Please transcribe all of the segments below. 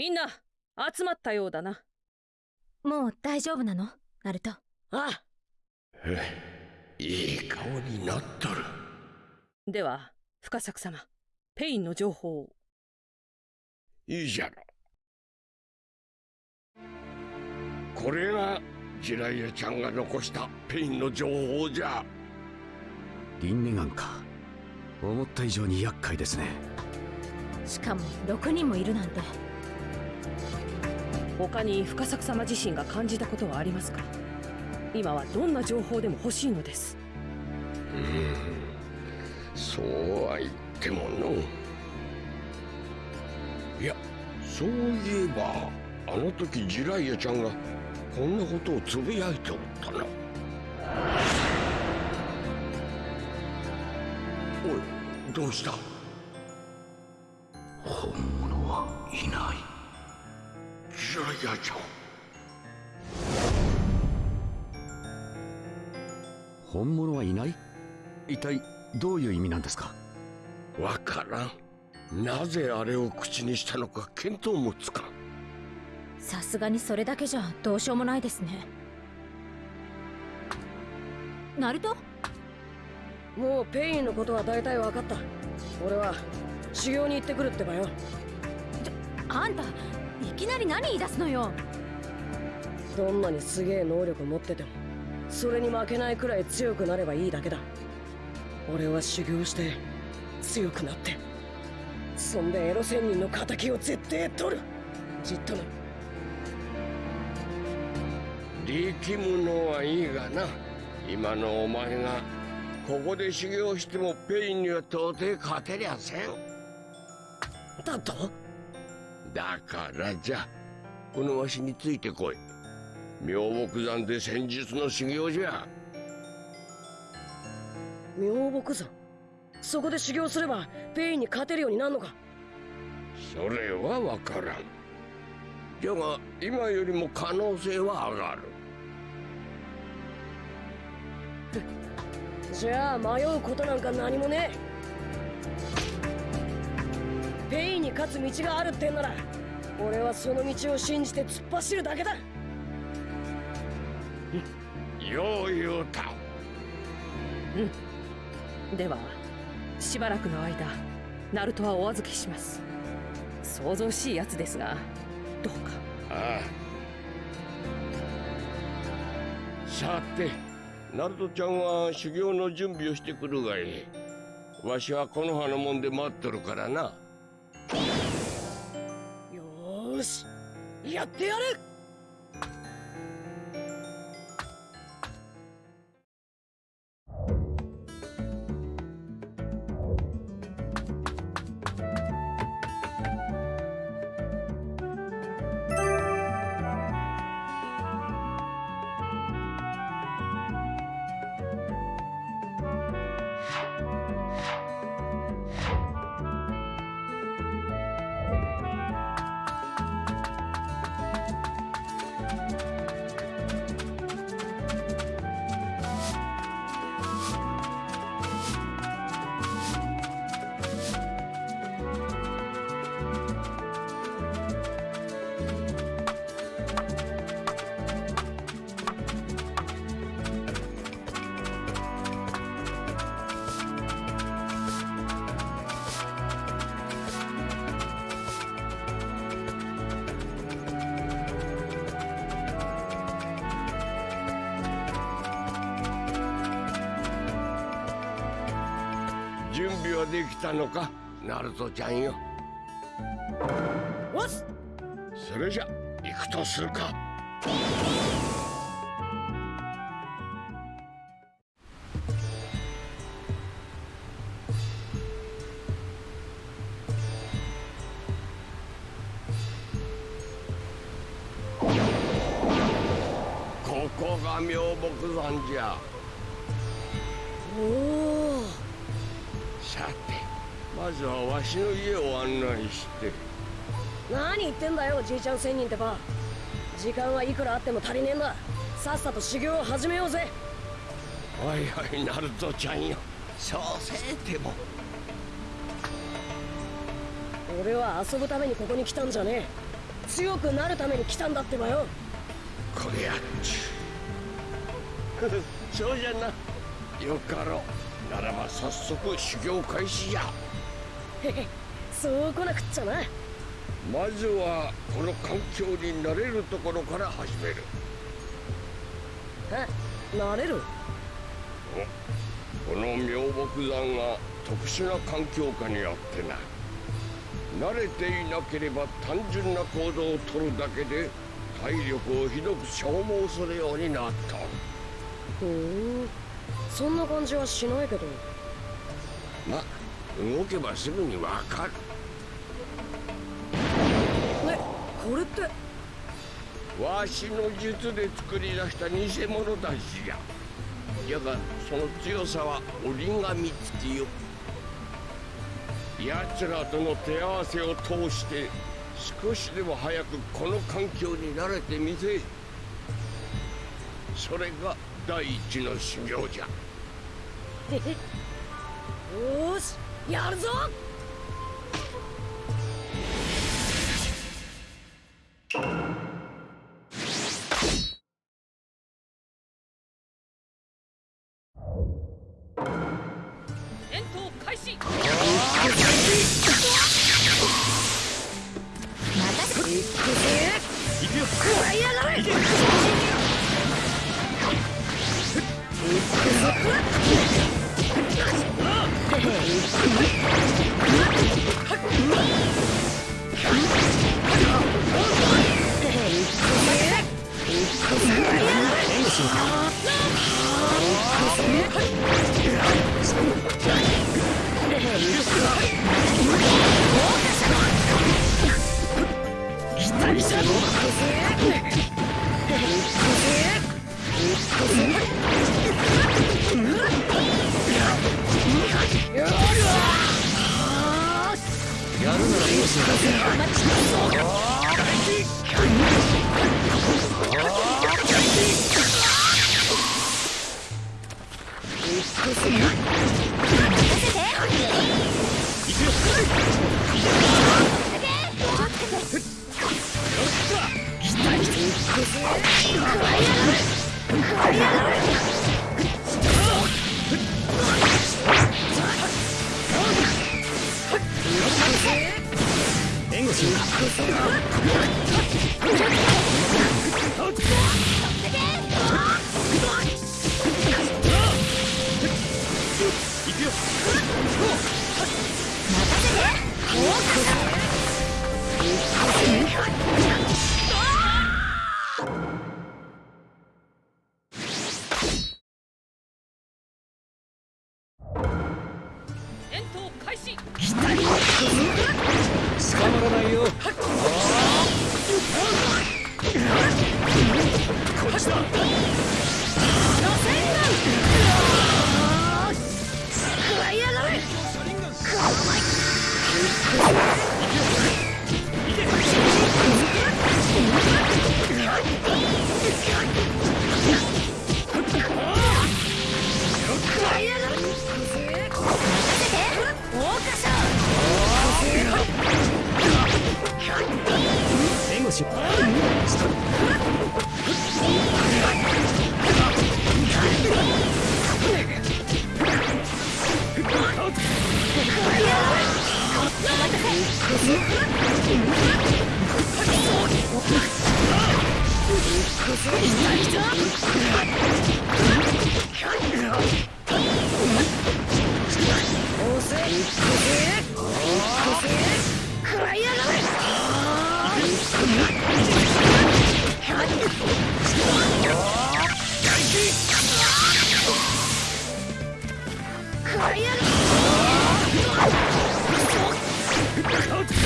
みんな集まったようだな。もう大丈夫なの？ナルト。ああ。いい顔になっとる。ではフカサク様ペインの情報を。いいじゃろこれが自来也ちゃんが残したペインの情報じゃ。リンネガンか。思った以上に厄介ですね。しかも6人もいるなんて他に深作様自身が感じたことはありますか？今はどんな情報でも欲しいのです。うんそうは言ってもの。いやそういえばあの時ジライアちゃんがこんなことをつぶやいておったな。おいどうした？本物はいないジライアちゃん本物はいない？一体どういう意味なんですか？わからん。なぜあれを口にしたのか見当もつかん。さすがにそれだけじゃどうしようもないですね。ナルト？もうペインのことは大体分かった。俺は修行に行ってくるってばよ。あんたいきなり何言い出すのよ。どんなにすげえ能力持っててもそれに負けないくらい強くなればいいだけだ。俺は修行して強くなってそんでエロ仙人の敵を絶対取る。じっとな。力むのはいいがな。今のお前がここで修行してもペインには到底勝てりゃせん。だと？だからじゃこのわしについてこい。妙木山で仙術の修行じゃ。妙木山？そこで修行すればペインに勝てるようになるのか？それは分からん。じゃが今よりも可能性は上がる。じゃあ迷うことなんか何もねえペインに勝つ道があるってんなら俺はその道を信じて突っ走るだけだ。よう言うた。うん。ではしばらくの間ナルトはお預けします。想像しいやつですがどうか。ああ。さてナルトちゃんは修行の準備をしてくるがいい。わしはこの葉のもんで待っとるからなよしやってやる。のか？ナルトちゃんよ。それじゃ行くとするかちゃん仙人ってば。時間はいくらあっても足りねえんだ。さっさと修行を始めようぜ。はいはいナルトちゃんよ。そうせえても。俺は遊ぶためにここに来たんじゃねえ。強くなるために来たんだってばよ。これやっち。ゅ そうじゃな。よかろう。ならば早速修行開始じゃ。へへそう来なくっちゃなまずはこの環境に慣れるところから始める。えなれる？この妙木山が特殊な環境下にあってな。慣れていなければ単純な行動をとるだけで体力をひどく消耗するようになった。ふん。そんな感じはしないけど。ま動けばすぐにわかるこれって。わしの術で作り出した偽物たちじゃじゃがその強さは折り紙付きよ。奴らとの手合わせを通して少しでも早くこの環境に慣れてみせ。それが第一の修行じゃ。よーしやるぞク点！快点！快点！よ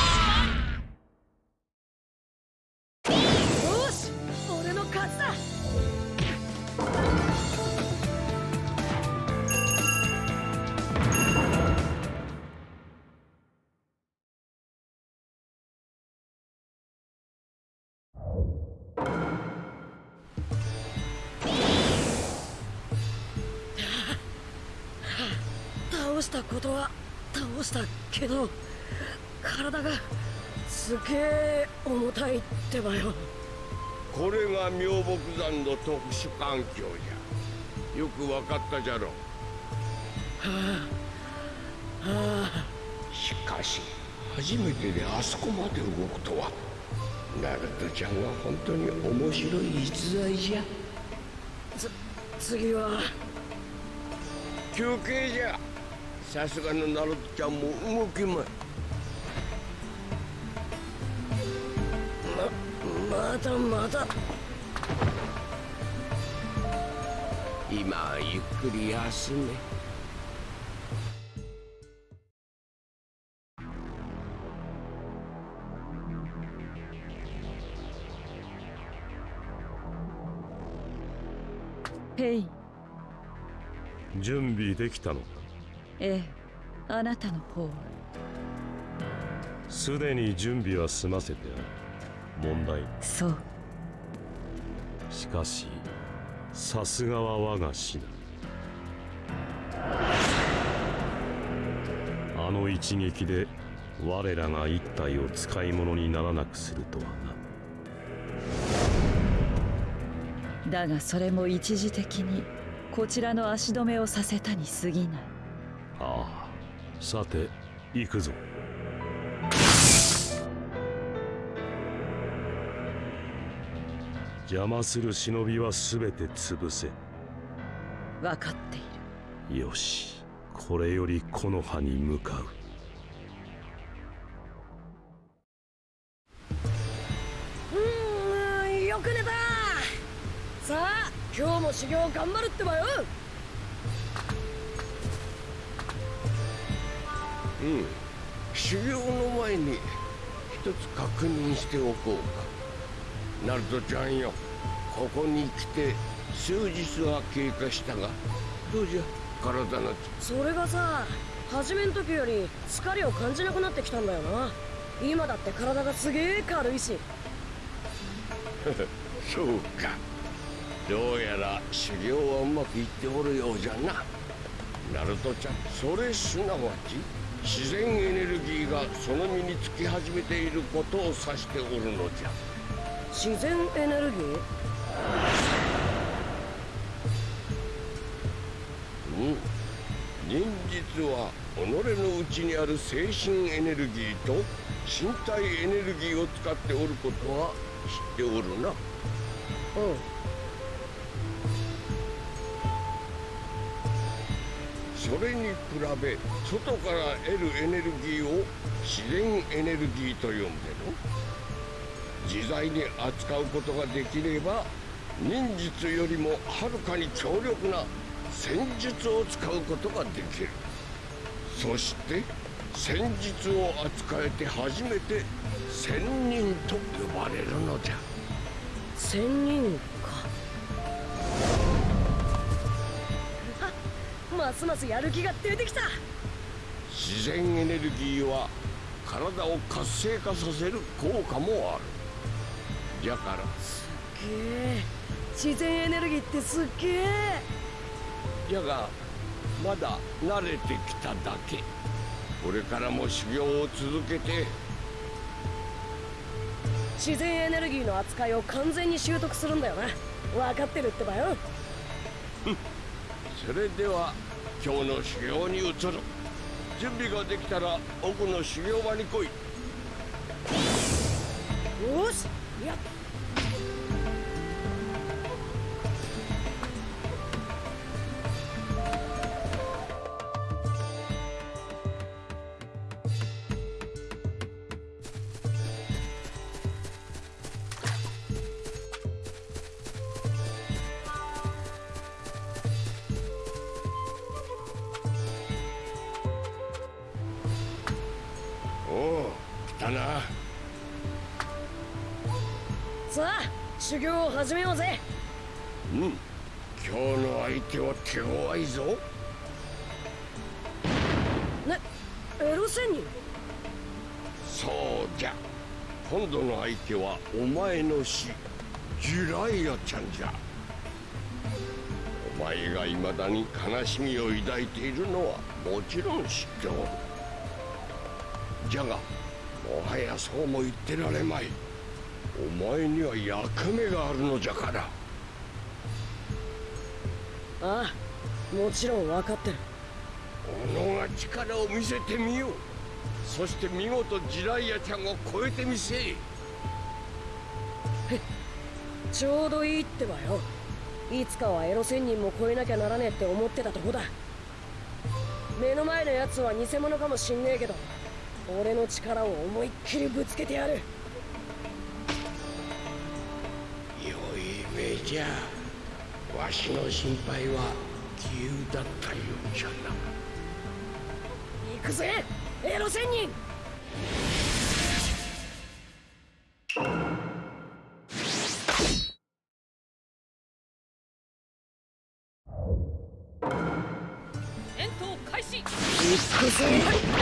ことは倒したけど体がすげえ重たいってばよ。これが妙木山の特殊環境じゃ。よくわかったじゃろしかし初めてであそこまで動くとは。ナルトちゃんが本当に面白い逸材じゃ。次は。休憩じゃさすがのナルトちゃんも動きまい。ままだまだ今はゆっくり休め。ヘイ。準備できたのか？ええ。あなたの方はすでに準備は済ませてある。問題そう。しかしさすがは我が師だ。あの一撃で我らが一体を使い物にならなくするとはな。だがそれも一時的にこちらの足止めをさせたに過ぎないああ。さて行くぞ。邪魔する忍びは全て潰せ。分かっている。よし。これより木の葉に向かう。うーんよく寝た。さあ今日も修行頑張るってばようん。修行の前に一つ確認しておこうか。ナルトちゃんよ。ここに来て数日は経過したがどうじゃ体のそれがさ初めん時より疲れを感じなくなってきたんだよな今だって体がすげえ軽いしそうかどうやら修行はうまくいっておるようじゃなナルトちゃんそれすなわち自然エネルギーがその身につき始めていることを指しておるのじゃ。自然エネルギー？うん。忍術は己の内にある精神エネルギーと身体エネルギーを使っておることは知っておるな。うんそれに比べ外から得るエネルギーを自然エネルギーと呼んでの自在に扱うことができれば忍術よりもはるかに強力な戦術を使うことができる。そして戦術を扱えて初めて仙人と呼ばれるのじゃ。仙人か。ますますやる気が出てきた。自然エネルギーは体を活性化させる効果もある。じゃから。げえ自然エネルギーってすっげえじゃがまだ慣れてきただけ。これからも修行を続けて。自然エネルギーの扱いを完全に習得するんだよな。分かってるってばよ。それでは今日の修行に移る準備ができたら奥の修行場に来い。よしやった修行を始めようぜ。うん。今日の相手は手強いぞ。ねエロ仙人？そうじゃ。今度の相手はお前の師ジュライアちゃんじゃ。お前が未だに悲しみを抱いているのはもちろん知っておる。じゃがもはやそうも言ってられまいお前には役目があるのじゃから。ああもちろん分かってる。己が力を見せてみよう。そして見事ジライアちゃんを超えてみせちょうどいいってばよ。いつかはエロ仙人も超えなきゃならねえって思ってたとこだ。目の前のやつは偽物かもしんねえけど俺の力を思いっきりぶつけてやるじゃわしの心配は杞憂だったようじゃな。行くぜエロ仙人。戦闘開始。行くぜ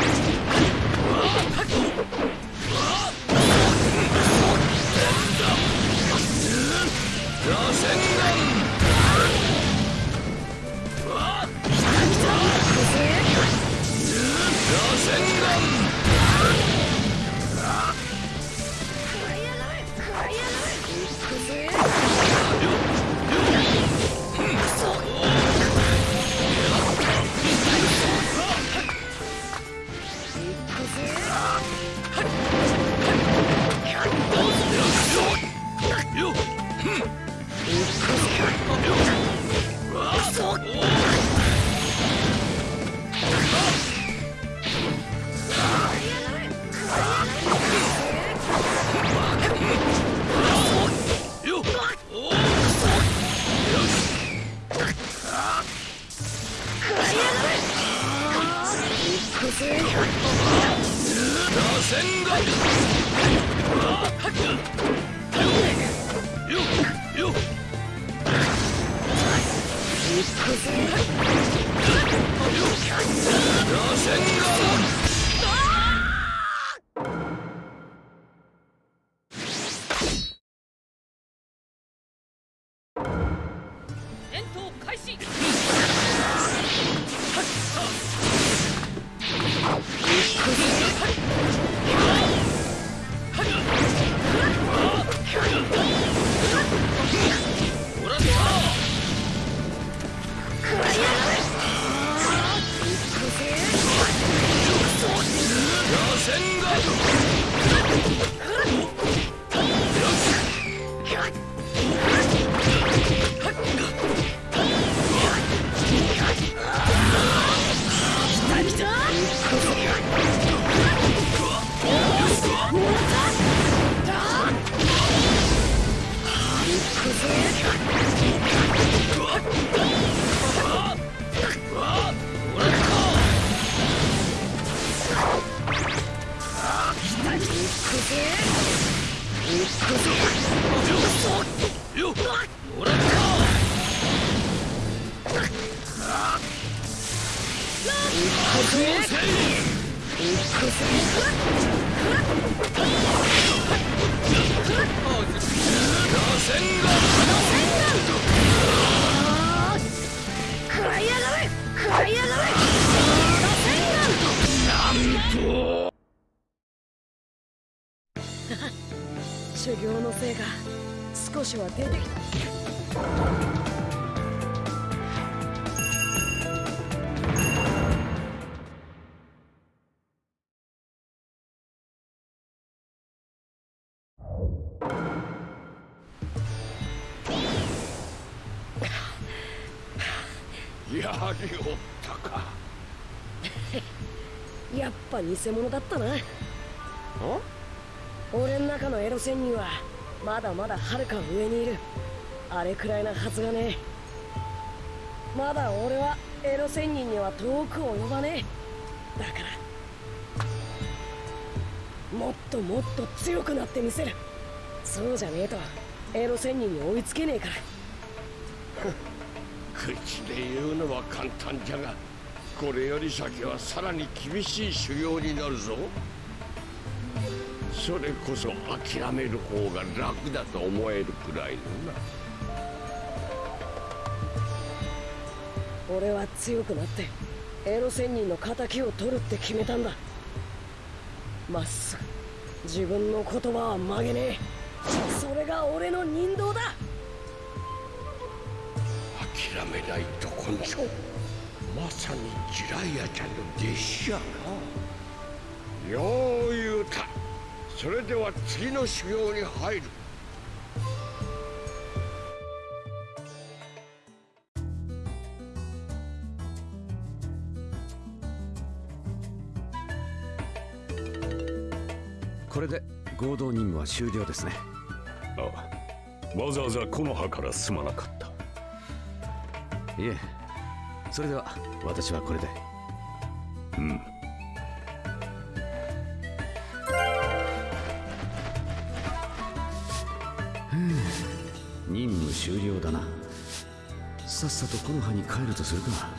来たよっ。修行のせいが少しは出てきた。やはりおったか。やっぱ偽物だったな。俺の中のエロ仙人はまだまだはるか上にいる。あれくらいなはずがねえ。まだ俺はエロ仙人には遠く及ばねえ。だからもっともっと強くなってみせる。そうじゃねえとエロ仙人に追いつけねえから口で言うのは簡単じゃがこれより先はさらに厳しい修行になるぞ。それこそ諦める方が楽だと思えるくらいのな。俺は強くなってエロ仙人の仇を取るって決めたんだ。まっすぐ自分の言葉は曲げねえ。それが俺の人道だ。諦めないと根性まさにジライアちゃんの弟子やな。よう言うた。それでは次の修行に入る。これで合同任務は終了ですね。あわざわざ木の葉からすまなかったいえ。それでは。私はこれで。うん。任務終了だな。さっさと木の葉に帰るとするか。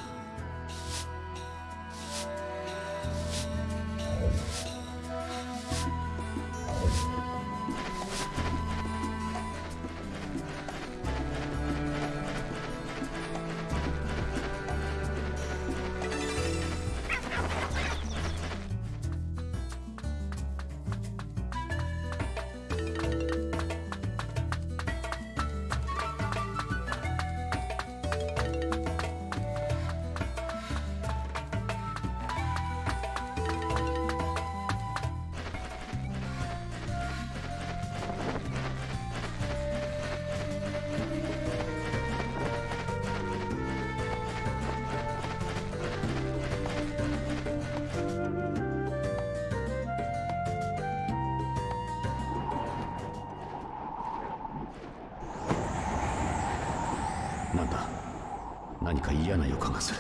嫌な予感がする。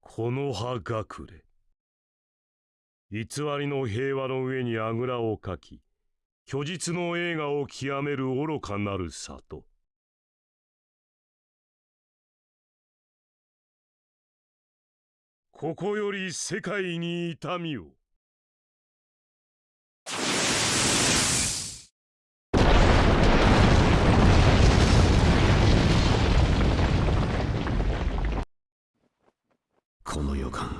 この葉隠れ。偽りの平和の上にあぐらをかき虚実の栄華を極める愚かなる里。ここより世界に痛みを。この予感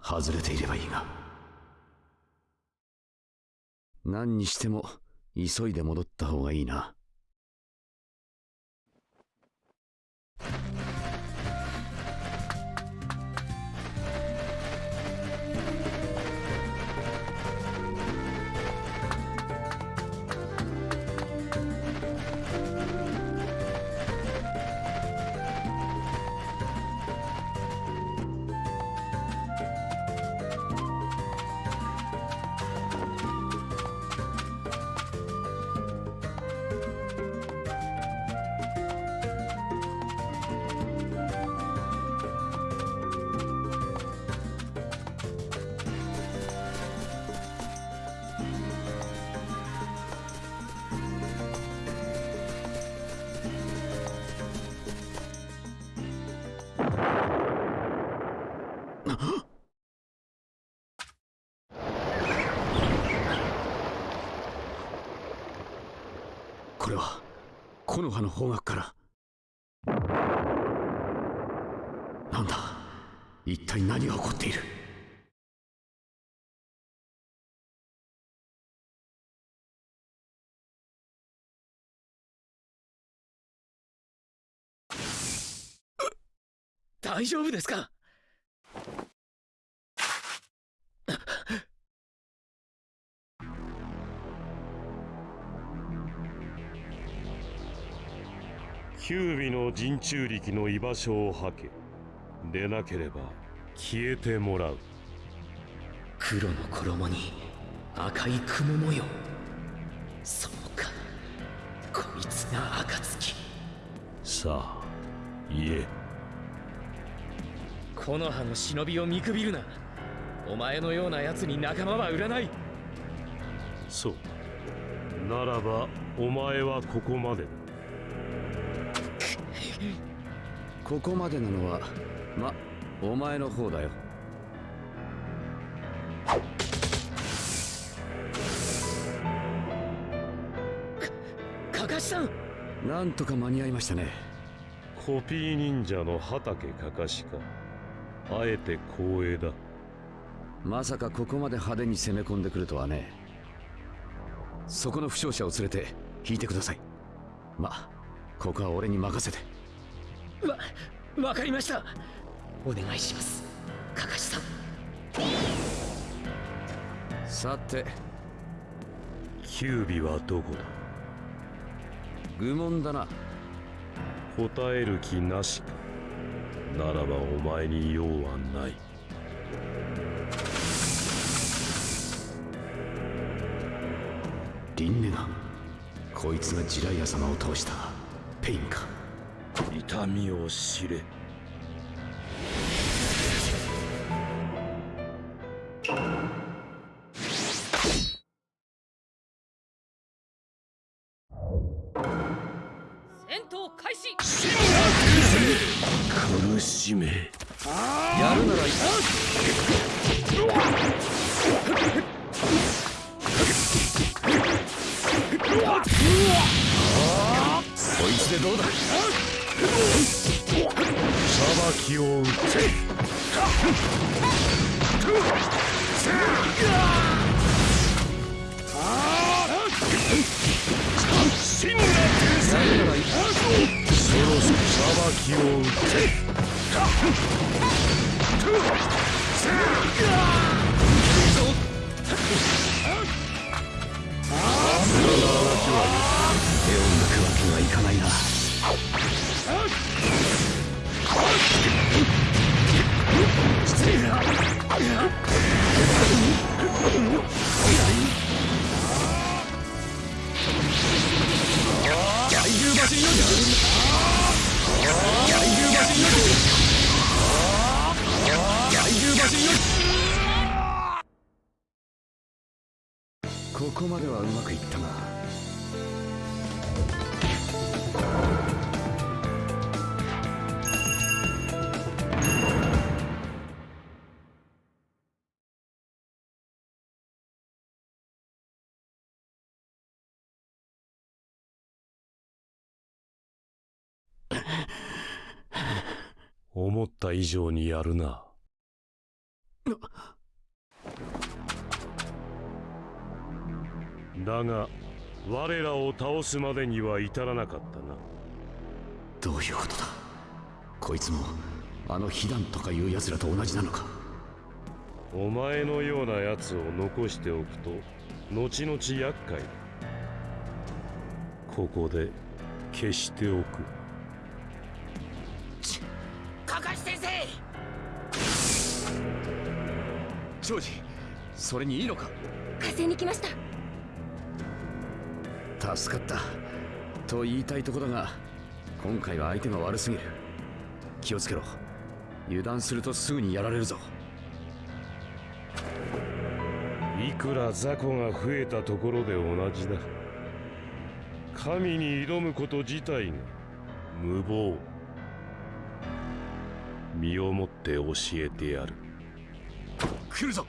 外れていればいいが。何にしても急いで戻った方がいいな。の葉の方角から。なんだ？一体何が起こっている？大丈夫ですか？九尾の陣中力の居場所を吐けでなければ消えてもらう。黒の衣に赤い雲模様。そうか。こいつが暁。さあ言え。木の葉の忍びを見くびるな。お前のような奴に仲間は売らない。そう。ならばお前はここまでだここまでなのはまお前の方だよ。かかしさん。なんとか間に合いましたね。コピー忍者の畑かかしか。あえて光栄だ。まさかここまで派手に攻め込んでくるとはね。そこの負傷者を連れて引いてください。まここは俺に任せて。わわかりました。お願いします。かかしさん。さて。キュービはどこだ？愚問だな。答える気なしか。ならばお前に用はない。リンネガン。こいつがジライア様を倒した。ペインか痛みを知れ。こまではうまくいったが思った以上にやるな。だが我らを倒すまでには至らなかったな。どういうことだ？こいつもあの被弾とかいう奴らと同じなのか？お前のような奴を残しておくと後々厄介だ。ここで消しておく。かかし先生！ジョージそれにいいのか？火星に来ました助かった。と言いたいとこだが今回は相手が悪すぎる。気をつけろ。油断するとすぐにやられるぞ。いくら雑魚が増えたところで同じだ。神に挑むこと自体が無謀。身をもって教えてやる。来るぞ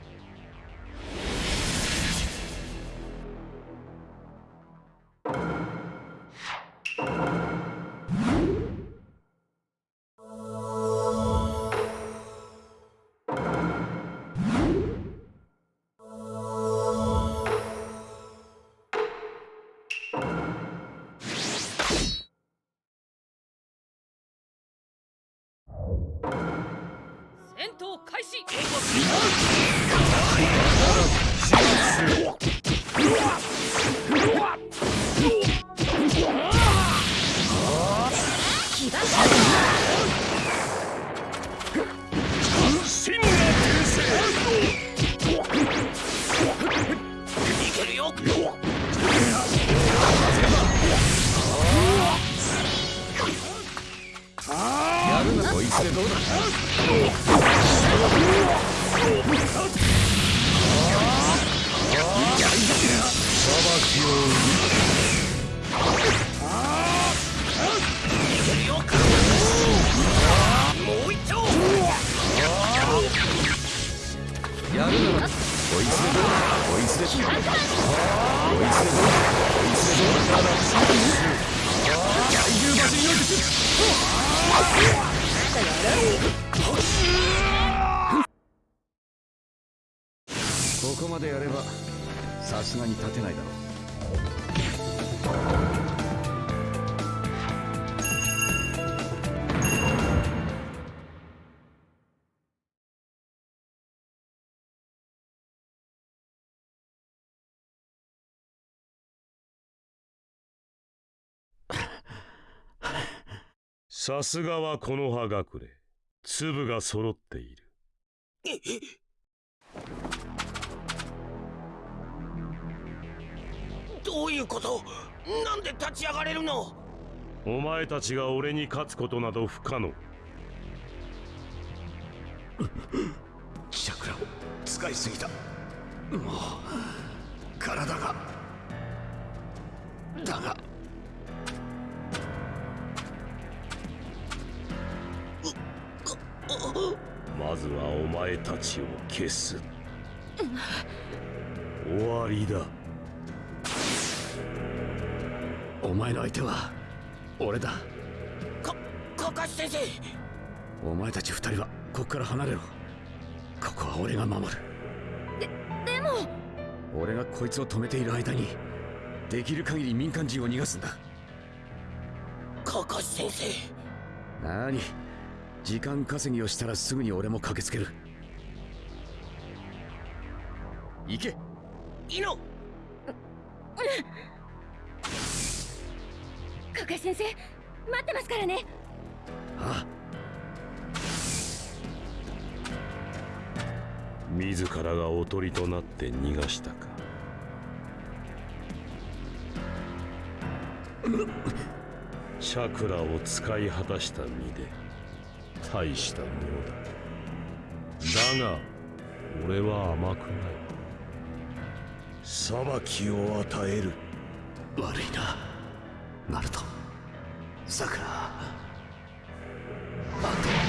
ここまでやればさすがに立てないだろう。さすがはこの葉隠れ。粒が揃っている。どういうこと？なんで立ち上がれるの？お前たちが俺に勝つことなど不可能。チャクラを使いすぎた。もう体が。だがまずはお前たちを消す。終わりだ。お前の相手は俺だ。かカカシ先生。お前たち二人はここから離れろ。ここは俺が守る。でも。俺がこいつを止めている間にできる限り民間人を逃がすんだ。カカシ先生。なに時間稼ぎをしたらすぐに俺も駆けつける。行け。イノカカシ先生待ってますからね。あ自らがおとりとなって逃がしたか。チャクラを使い果たした身で大したものだ。だが俺は甘くない。裁きを与える。悪いな。ナルト。さくらあと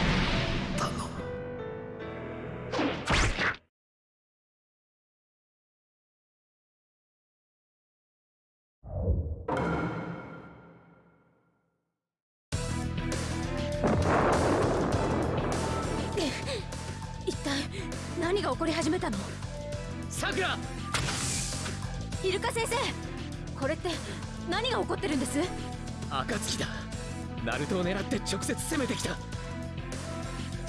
直接攻めてきた。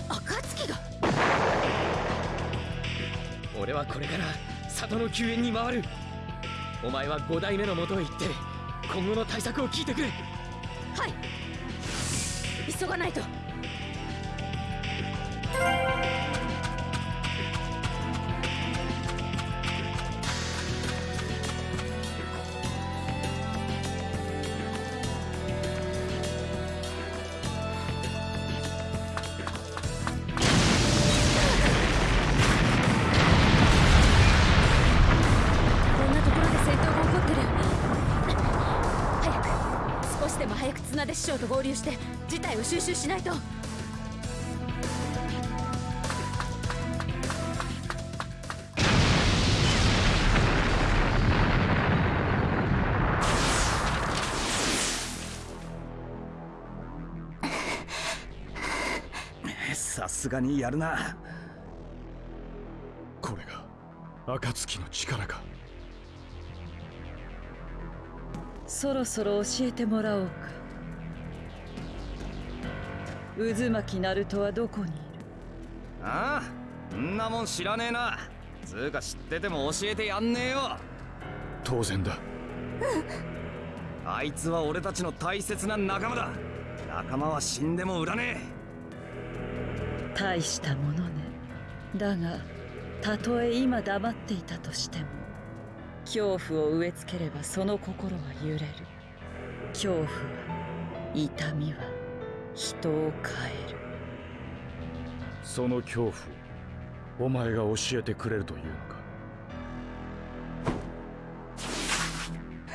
暁が。俺はこれから里の救援に回る。お前は五代目の元へ行って今後の対策を聞いてくれ。はい。急がないと合流して事態を収拾しないと。さすがにやるな。これが暁の力か。そろそろ教えてもらおうか渦巻きナルトはどこにいる？ああんなもん知らねえな。つうか知ってても教えてやんねえよ。当然だ。あいつは俺たちの大切な仲間だ。仲間は死んでも売らね大したものね。だがたとえ今黙っていたとしても恐怖を植え付ければその心は揺れる。恐怖は痛みは人を変える。その恐怖をお前が教えてくれるというのか？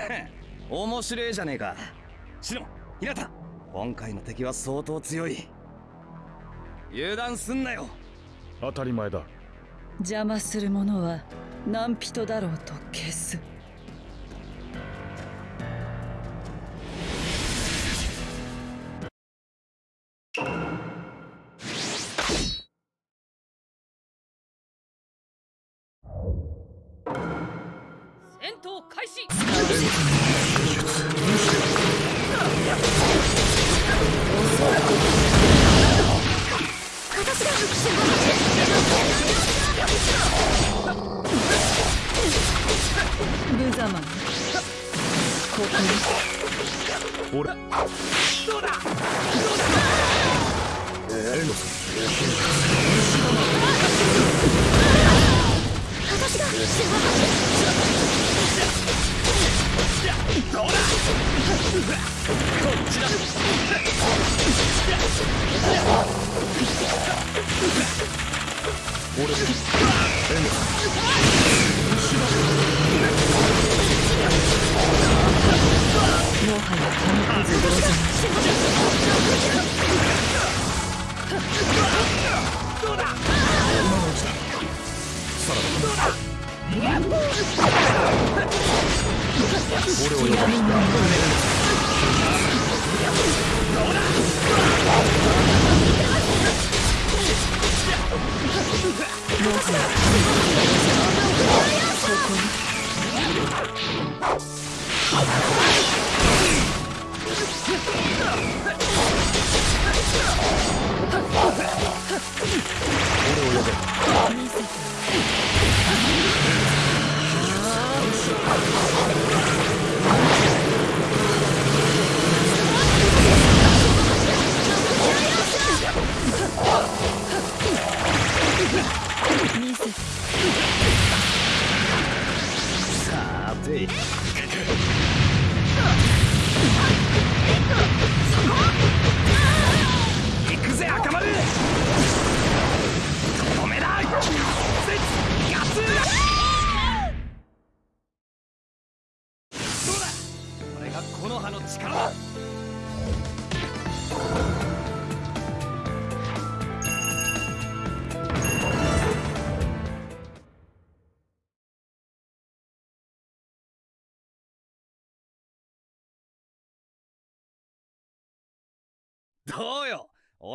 え 面白えじゃねえか。シノひなた今回の敵は相当強い。油断すんなよ。当たり前だ。邪魔する者は何人だろうと消す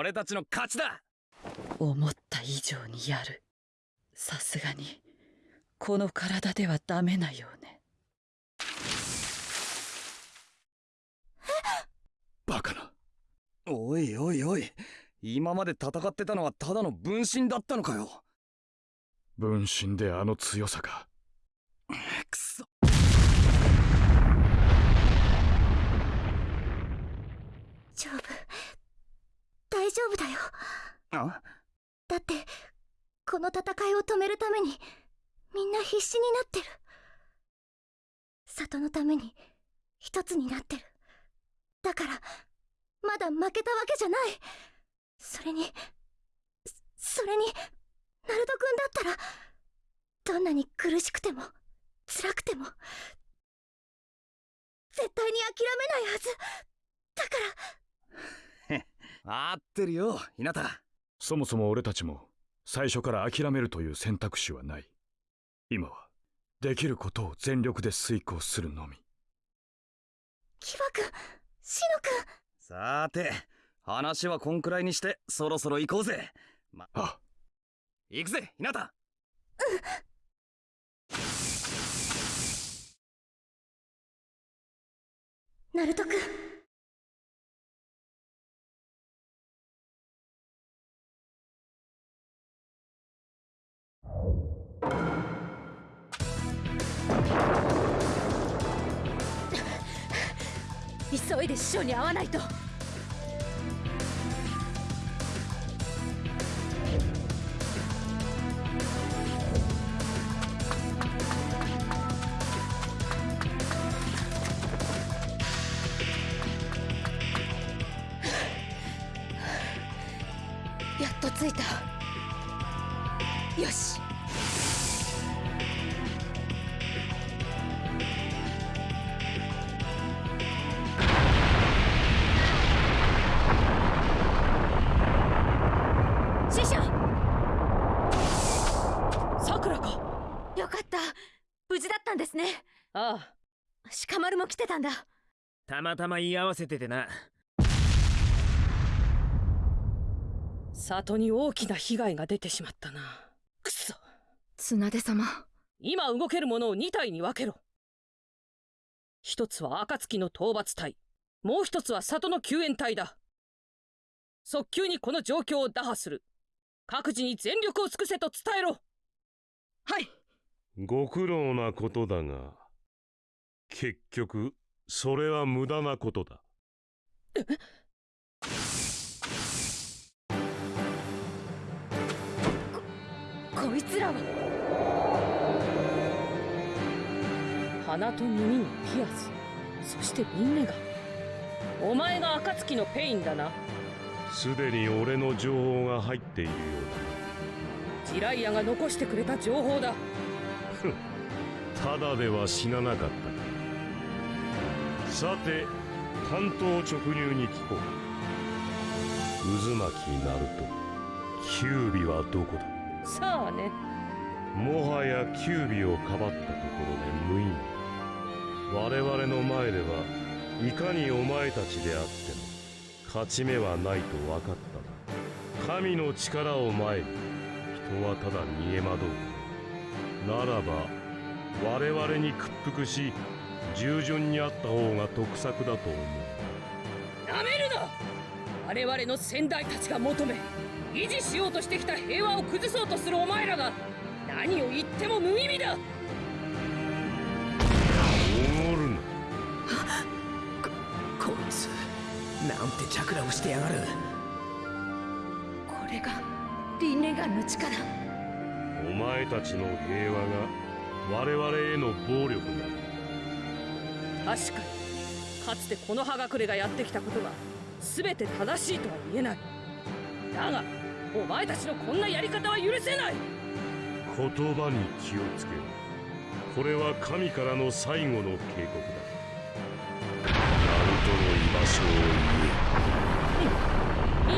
俺たちの勝ちだ。思った以上にやる。さすがにこの体ではダメなようね。バカな。おいおいおい。今まで戦ってたのはただの分身だったのかよ。分身であの強さか。くそ。丈夫？大丈夫だよ。あ？だってこの戦いを止めるためにみんな必死になってる。里のために一つになってる。だからまだ負けたわけじゃない。それにそそれにナルト君だったらどんなに苦しくても辛くても絶対に諦めないはず。だから合ってるよ日向そもそも俺たちも最初から諦めるという選択肢はない。今はできることを全力で遂行するのみ。キバ君シノ君。さーて話はこんくらいにしてそろそろ行こうぜ。まあ。行くぜ日向ナルト君急いで師匠に会わないと。も来てたんだ。たまたま言い合わせててな。里に大きな被害が出てしまったな。くそ。綱手様。今動けるものを2体に分けろ。一つは暁の討伐隊。もう一つは里の救援隊だ。早急にこの状況を打破する。各自に全力を尽くせと伝えろ。はい。ご苦労なことだが結局それは無駄なことだ。こいつらは？鼻と耳にピアスそして輪廻眼。お前が暁のペインだな。すでに俺の情報が入っているよジライアが残してくれた情報だ。うだただでは死ななかった。かさて単刀直入に聞こう。渦巻ナルトキュービはどこだ?さあね。もはやキュービをかばったところで無意味我々の前ではいかにお前たちであっても勝ち目はないと分かったな神の力を前に人はただ逃げ惑う。ならば我々に屈服し従順にあった方が得策だと思う。なめるな！我々の先代たちが求め維持しようとしてきた平和を崩そうとするお前らが何を言っても無意味だ！おごるな。こいつなんてチャクラをしてやがる。これがリンネガンの力。お前たちの平和が我々への暴力だ確かに。かつてこの葉隠れがやってきたことが全て正しいとは言えない。だがお前たちのこんなやり方は許せない。言葉に気をつけろ。これは神からの最後の警告だ。ナルトの居場所を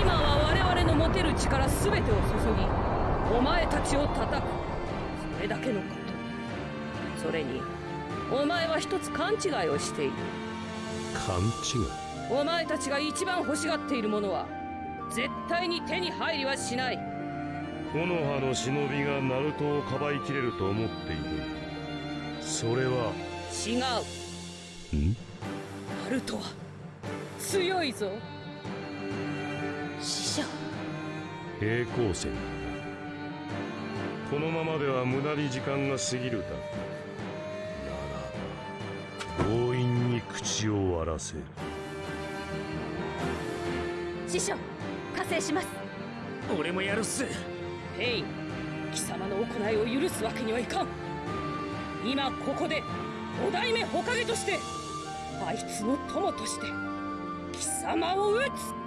今は我々の持てる力全てを注ぎお前たちを叩く。それだけのこと。それにお前は一つ勘違いをしている。勘違い？お前たちが一番欲しがっているものは絶対に手に入りはしない。木の葉の忍びがナルトをかばいきれると思っている。それは？違う。ん？ナルトは強いぞ。師匠平行線。このままでは無駄に時間が過ぎるだけな口を割らせる。師匠加勢します。俺もやるっす。ペイン貴様の行いを許すわけにはいかん。今ここで五代目火影としてあいつの友として貴様を討つ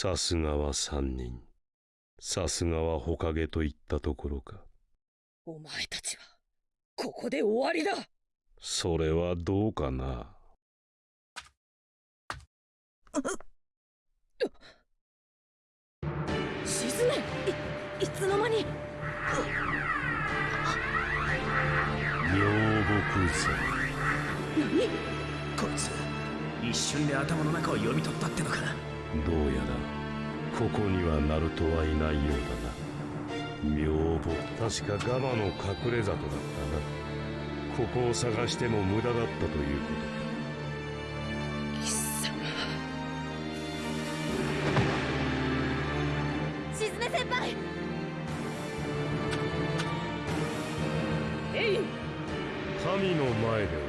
さすがは三人。さすがは火影といったところか。お前たちはここで終わりだ。それはどうかな。沈め。いいつの間に。妙木山。こいつ。一瞬で頭の中を読み取ったってのかどうやらここにはナルトはいないようだな。名簿確かガマの隠れ里だったな。ここを探しても無駄だったということ貴様沈め先輩。えい神の前では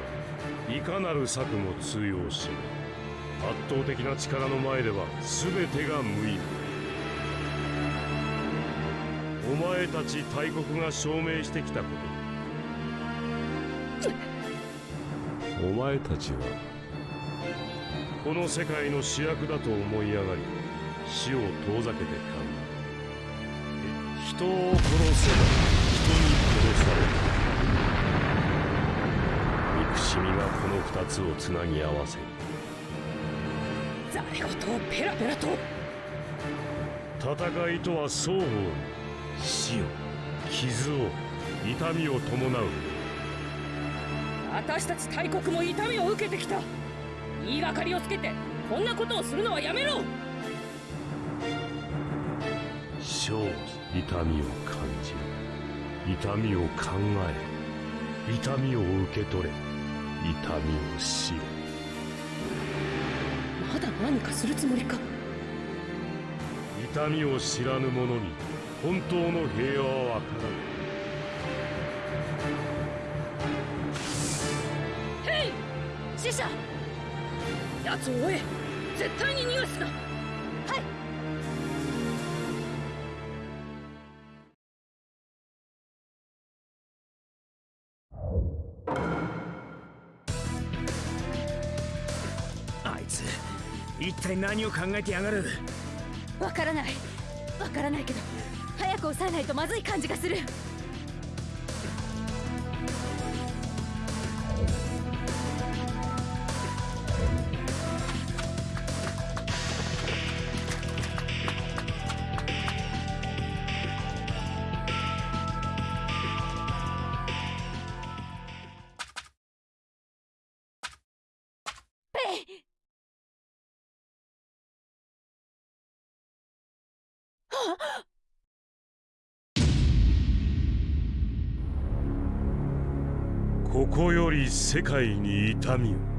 いかなる策も通用しない圧倒的な力の前では全てが無意味お前たち大国が証明してきたこと。お前たちはこの世界の主役だと思い上がり死を遠ざけてか人を殺せば人に殺される。憎しみがこの二つをつなぎ合わせる。ざれ言をペラペラと。戦いとは双方に死を傷を痛みを伴う。私たち大国も痛みを受けてきた。言いがかりをつけてこんなことをするのはやめろ。生じ痛みを感じる。痛みを考え痛みを受け取れ。痛みを知れ。まだ何かするつもりか？痛みを知らぬ者に本当の平和はわからヘイ！死者！奴を追え！絶対に逃がすな体何を考えてやがる？わからない。わからないけど早く抑えないとまずい感じがする。ここより世界に痛みを。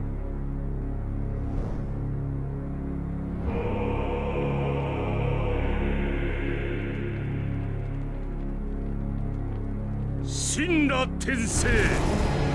神羅転生。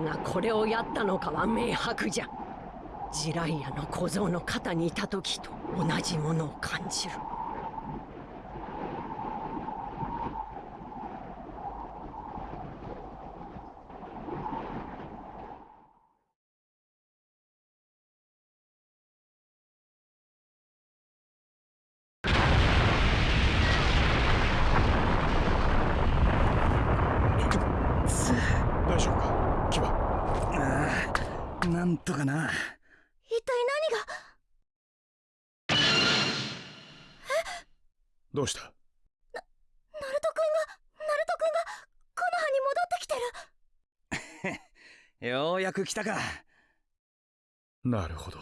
誰がこれをやったのかは明白じゃ。ジライアの小僧の肩にいた時と同じものを感じる大丈夫か牙ああなんとかな一体何がどうした？ナルト君がナルト君がコノハに戻ってきてる。ようやく来たか。なるほど。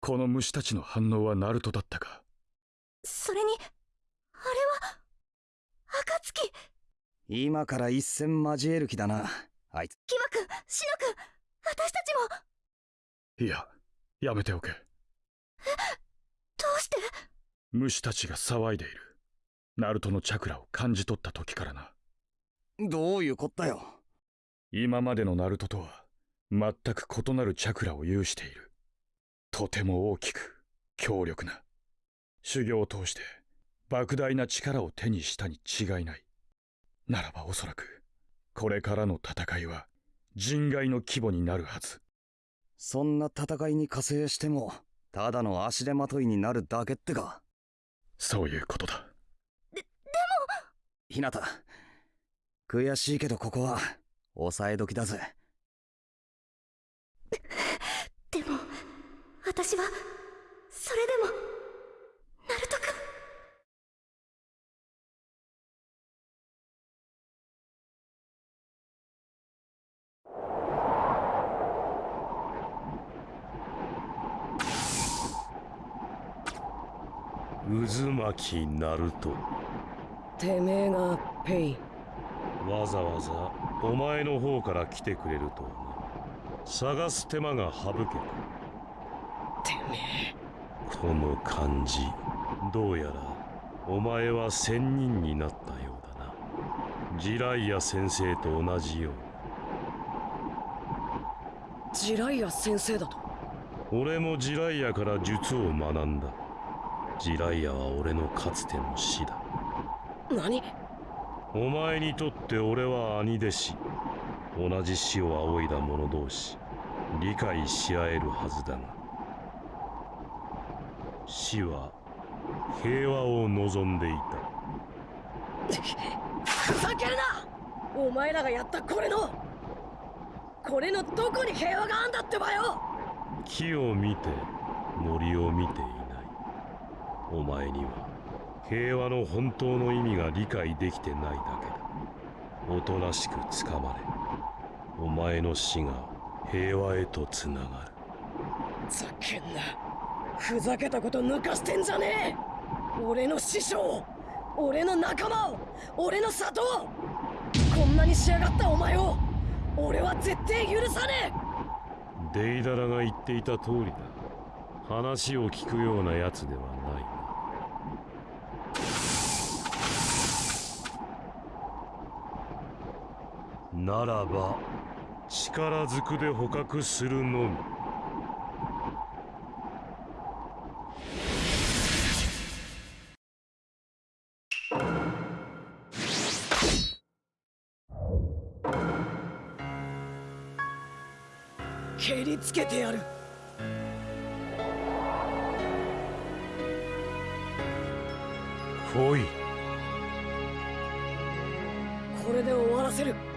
この虫たちの反応はナルトだったか。それにあれは暁今から一戦交える気だなあいつ。キバ君シノ君私たちも。いややめておけ虫たちが騒いでいる。ナルトのチャクラを感じ取った時からな。どういうこったよ。今までのナルトとは全く異なるチャクラを有している。とても大きく強力な。修行を通して莫大な力を手にしたに違いない。ならばおそらくこれからの戦いは人外の規模になるはず。そんな戦いに加勢してもただの足手まといになるだけってかそういうことだ。ひなた悔しいけどここは抑え時だぜ。でも私はそれでもナルト君渦巻きナルトてめえがペイ。ンわざわざお前の方から来てくれると探す手間が省けたてめこの感じ。どうやらお前は仙人になったようだな。ジライア先生と同じよう。えジライア先生だと？に俺もジライアから術を学んだジライアは俺のかつての師だ。何？お前にとって俺は兄弟子。同じ死を仰いだ者同士。理解し合えるはずだが。死は平和を望んでいた。ふざけるな！お前らがやったこれの！これのどこに平和があんだってばよ！木を見て森を見てお前には平和の本当の意味が理解できてないだけだ。おとなしくつかまれ。お前の死が平和へとつながる。ざけんな。ふざけたこと抜かしてんじゃねえ。俺の師匠。俺の仲間を。俺の里を。こんなに仕上がったお前を。俺は絶対許さねデイダラが言っていた通りだ。話を聞くようなやつではないならば力ずくで捕獲するのみ。え蹴りつけてやる。来い。これで終わらせる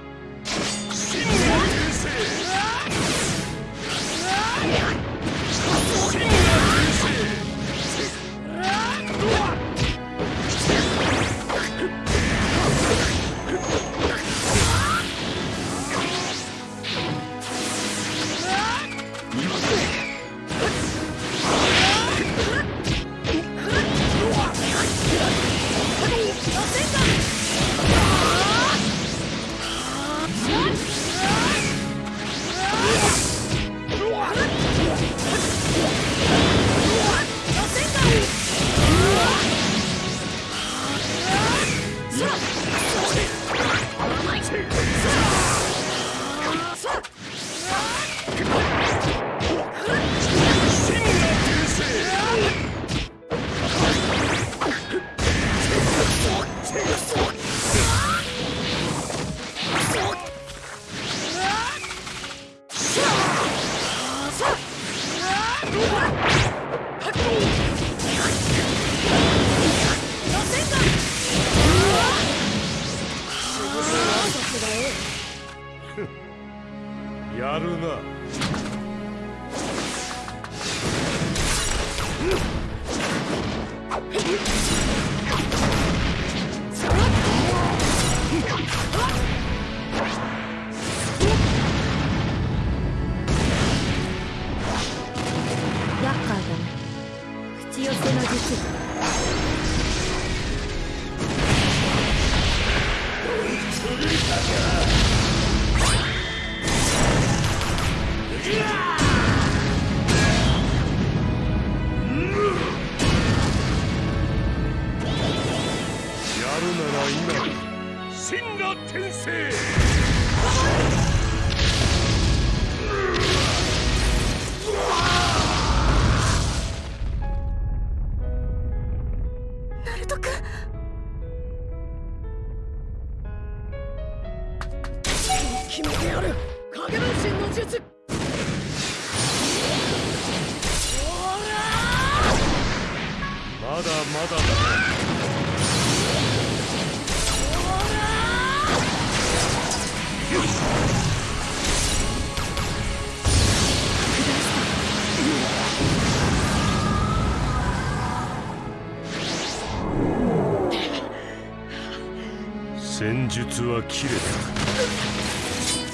術は切れた。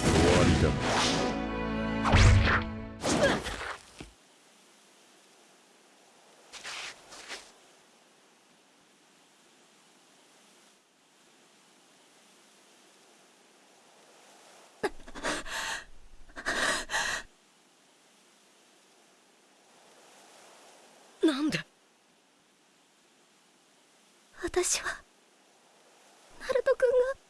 終わりだ。で？私はナルト君が。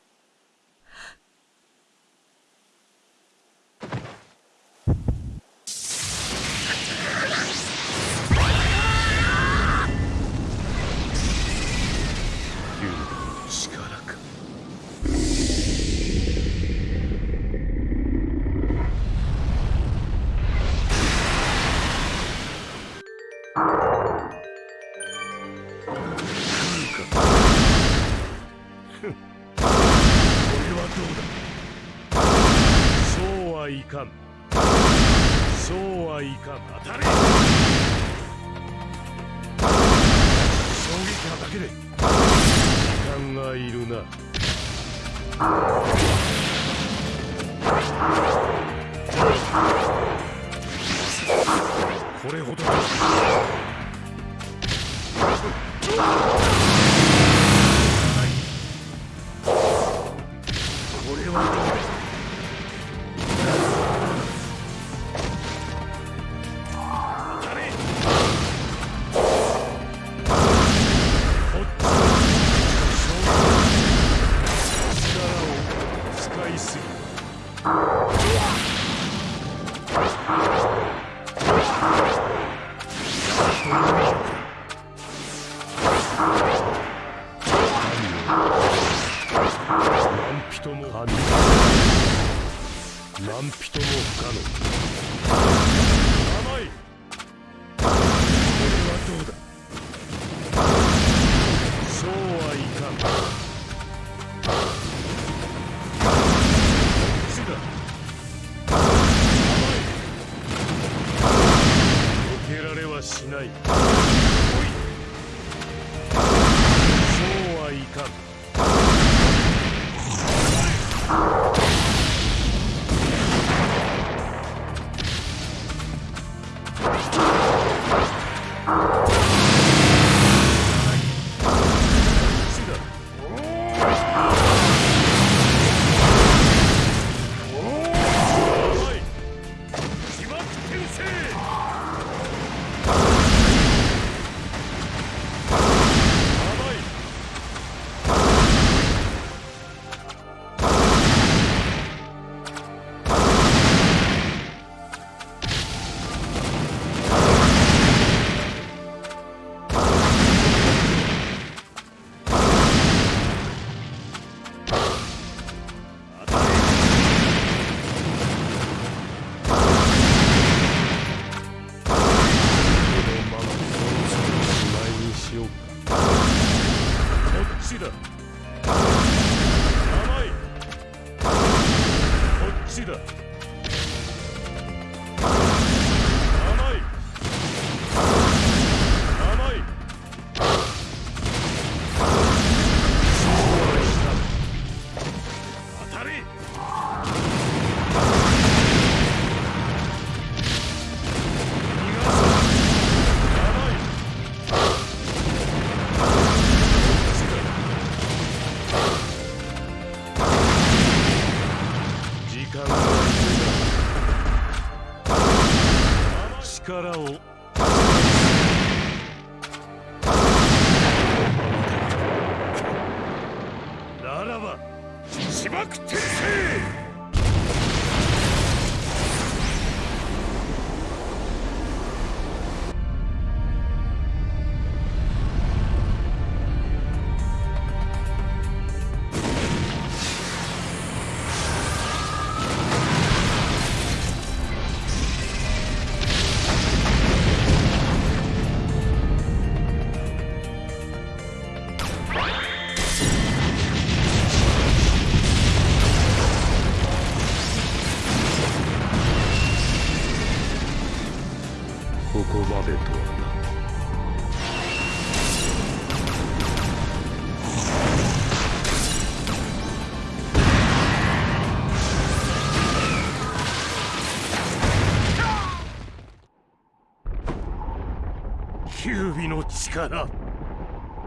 力。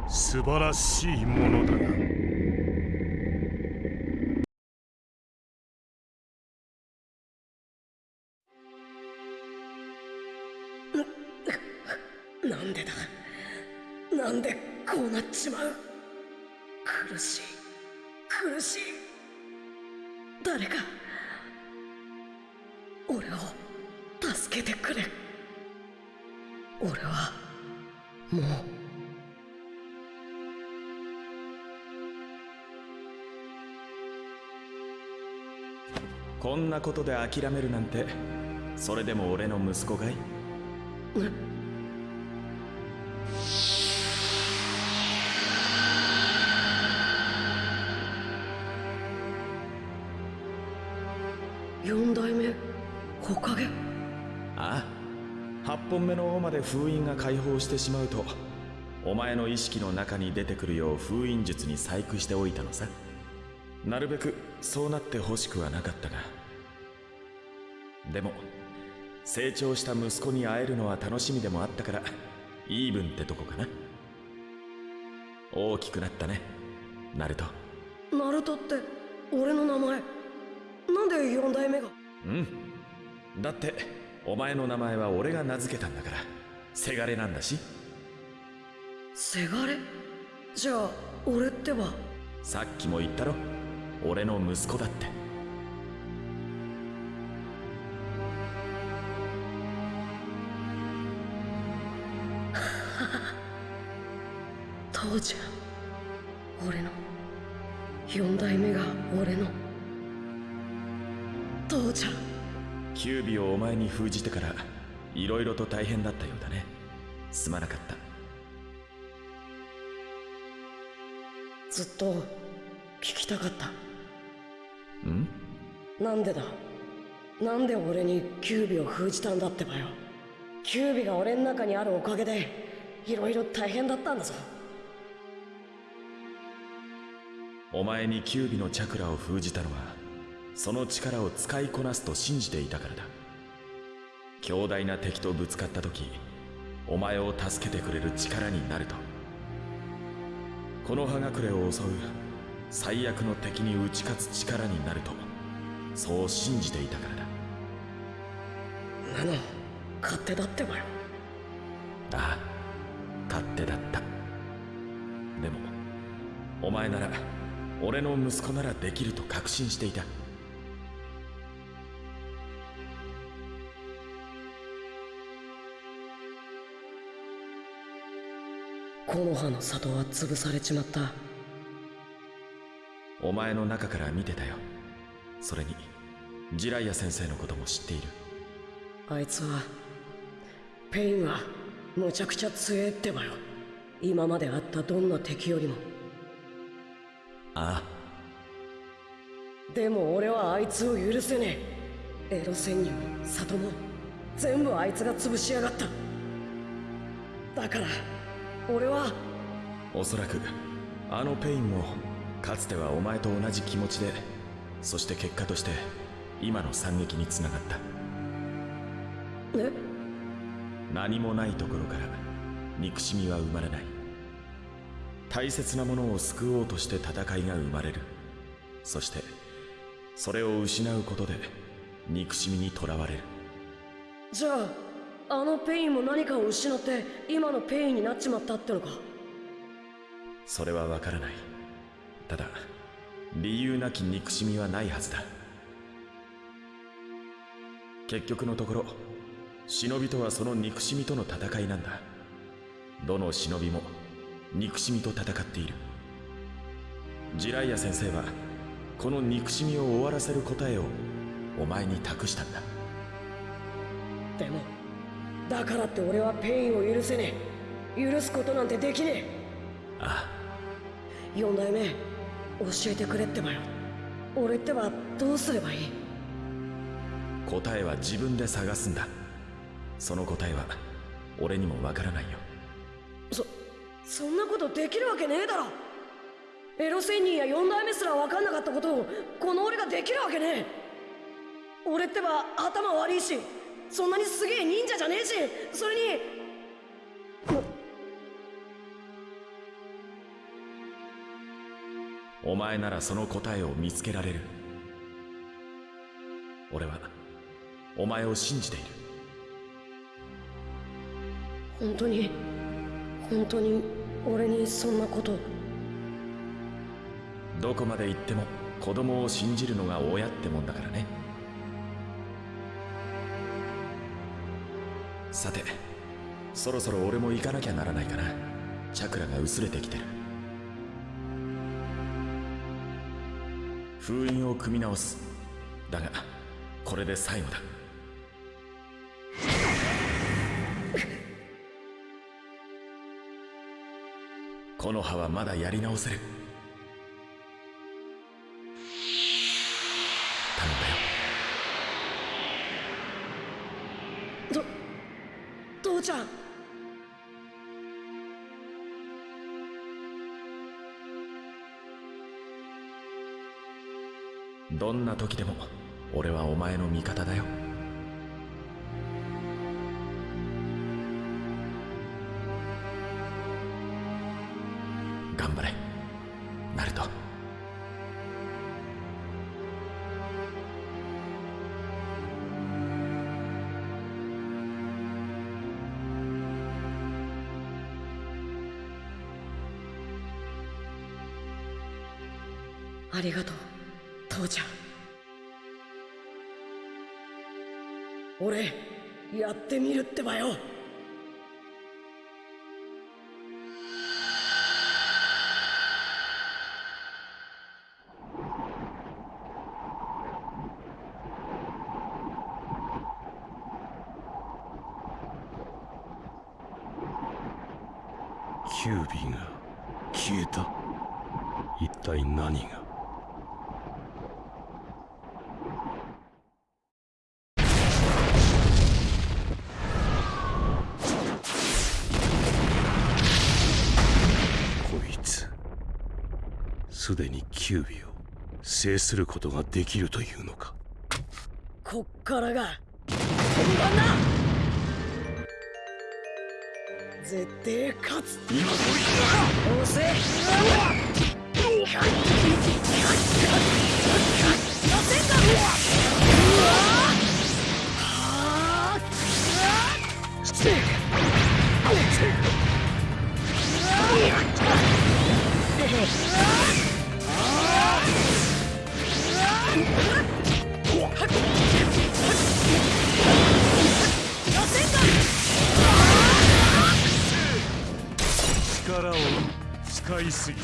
素晴らしいものだな。なんでだ？なんでこうなっちまう？もう。こんなことで諦めるなんてそれでも俺の息子かい四代目火影1本目の尾まで封印が解放してしまうとお前の意識の中に出てくるよう封印術に細工しておいたのさ。なるべくそうなってほしくはなかったが。でも成長した息子に会えるのは楽しみでもあったからイーブンってとこかな。大きくなったね。ナルト。ナルトって俺の名前。なんで4代目が？うん。だってお前の名前は俺が名付けたんだから。せがれなんだし。せがれ？じゃあ俺ってば。さっきも言ったろ。俺の息子だって。父ちゃん。俺の。四代目が俺の。父ちゃんキュービをお前に封じてから色々と大変だったようだね。すまなかった。ずっと聞きたかった。ん？なんでだ？なんで俺にキュービを封じたんだってばよ。キュービが俺の中にあるおかげでいろいろ大変だったんだぞ。お前にキュービのチャクラを封じたのはその力を使いこなすと信じていたからだ。強大な敵とぶつかった時お前を助けてくれる力になると。この葉隠れを襲う最悪の敵に打ち勝つ力になるとそう信じていたからだ。なの勝手だってばよ。ああ勝手だった。でもお前なら俺の息子ならできると確信していた木の葉の里は潰されちまった。お前の中から見てたよ。それに自来也先生のことも知っている。あいつはペインはむちゃくちゃ強えってばよ。今まであったどんな敵よりも。あでも俺はあいつを許せねえ。エロ仙人も里も全部あいつが潰しやがった。だから俺は。おそらくあのペインもかつてはお前と同じ気持ちでそして結果として今の惨劇につながった。え？何もないところから憎しみは生まれない。大切なものを救おうとして戦いが生まれる。そしてそれを失うことで憎しみにとらわれる。じゃああのペインも何かを失って今のペインになっちまったってのか？それはわからない。ただ理由なき憎しみはないはずだ。結局のところ忍びとはその憎しみとの戦いなんだ。どの忍びも憎しみと戦っている。ジライア先生はこの憎しみを終わらせる答えをお前に託したんだ。でもだからって俺はペインを許せねえ。許すことなんてできねえ。ああ。四代目教えてくれってばよ。俺ってばどうすればいい？答えは自分で探すんだ。その答えは俺にもわからないよ。そそんなことできるわけねえだろ。エロ仙人や四代目すら分かんなかったことをこの俺ができるわけねえ。俺ってば頭悪いしそんなにすげえ忍者じゃねえしそれに。お前ならその答えを見つけられる。俺はお前を信じている。本当に本当に俺にそんなこと。どこまで行っても子供を信じるのが親ってもんだからねさてそろそろ俺も行かなきゃならないかな。チャクラが薄れてきてる。封印を組み直す。だがこれで最後だ。この葉はまだやり直せる。ちゃん。どんな時でも俺はお前の味方だよ。消えた。一体何が？こいつすでにキュービを制することができるというのか？こっからが本番だ！絶対勝つ。今こい押せ。うわは力を使いすぎ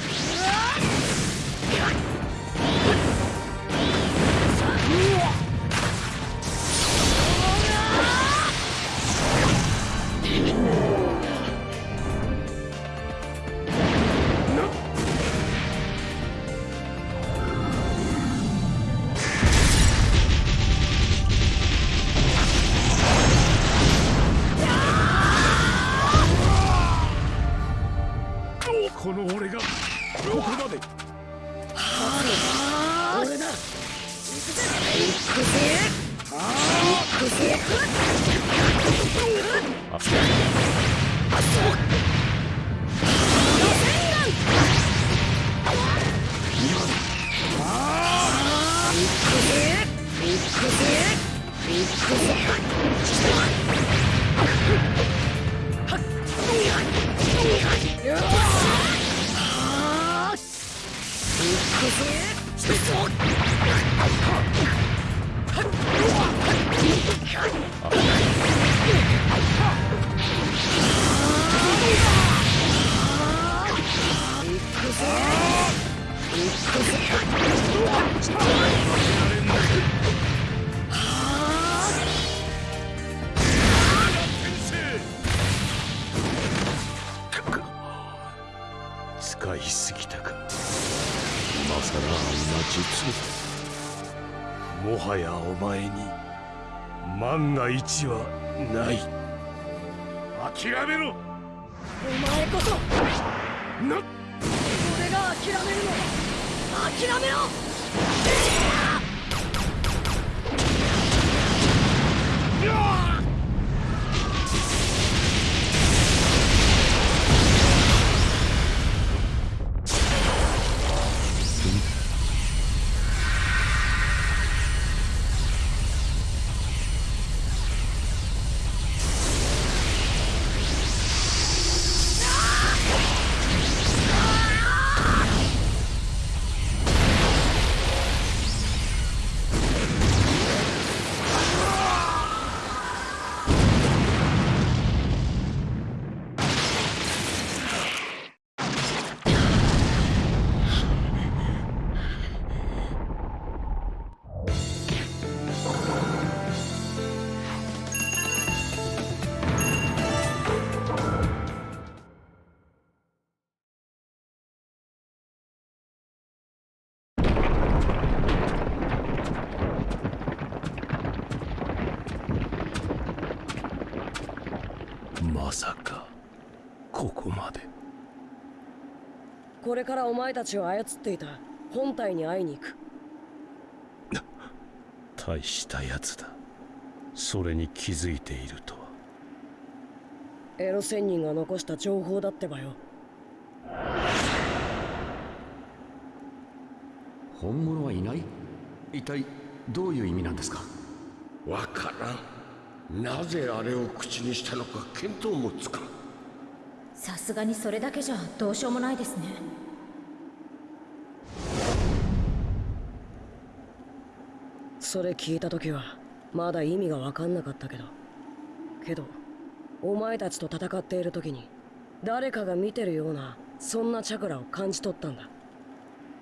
これからお前たちを操っていた。本体に会いに行く。大したやつだ。それに気づいているとは。エロ仙人が残した情報だってばよ。本物はいない？一体どういう意味なんですか？わからん。なぜあれを口にしたのか見当もつかん。さすがにそれだけじゃどうしようもないですねそれ聞いた時はまだ意味が分かんなかったけど。けどお前たちと戦っている時に誰かが見てるようなそんなチャクラを感じ取ったんだ。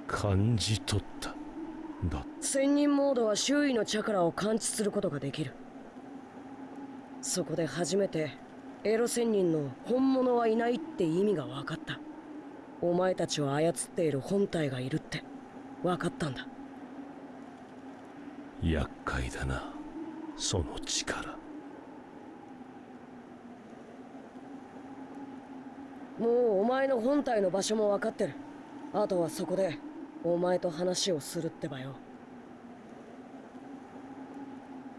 感じ取った。だ。仙人モードは周囲のチャクラを感知することができる。そこで初めてエロ仙人の本物はいないって意味が分かった。お前たちを操っている本体がいるって。分かったんだ厄介だな。その力。もうお前の本体の場所も分かってる。あとはそこでお前と話をするってばよ。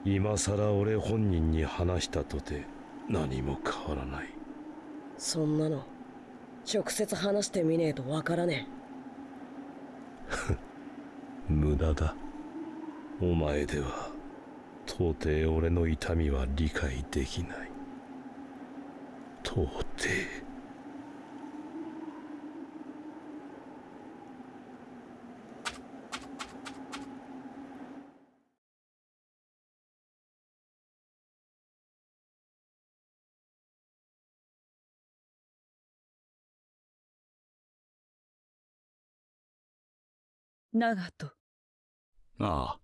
今さら俺本人に話したとて何も変わらない。そんなの直接話してみねえと分からね 無駄だお前では到底俺の痛みは理解できない。到底。長門。ああ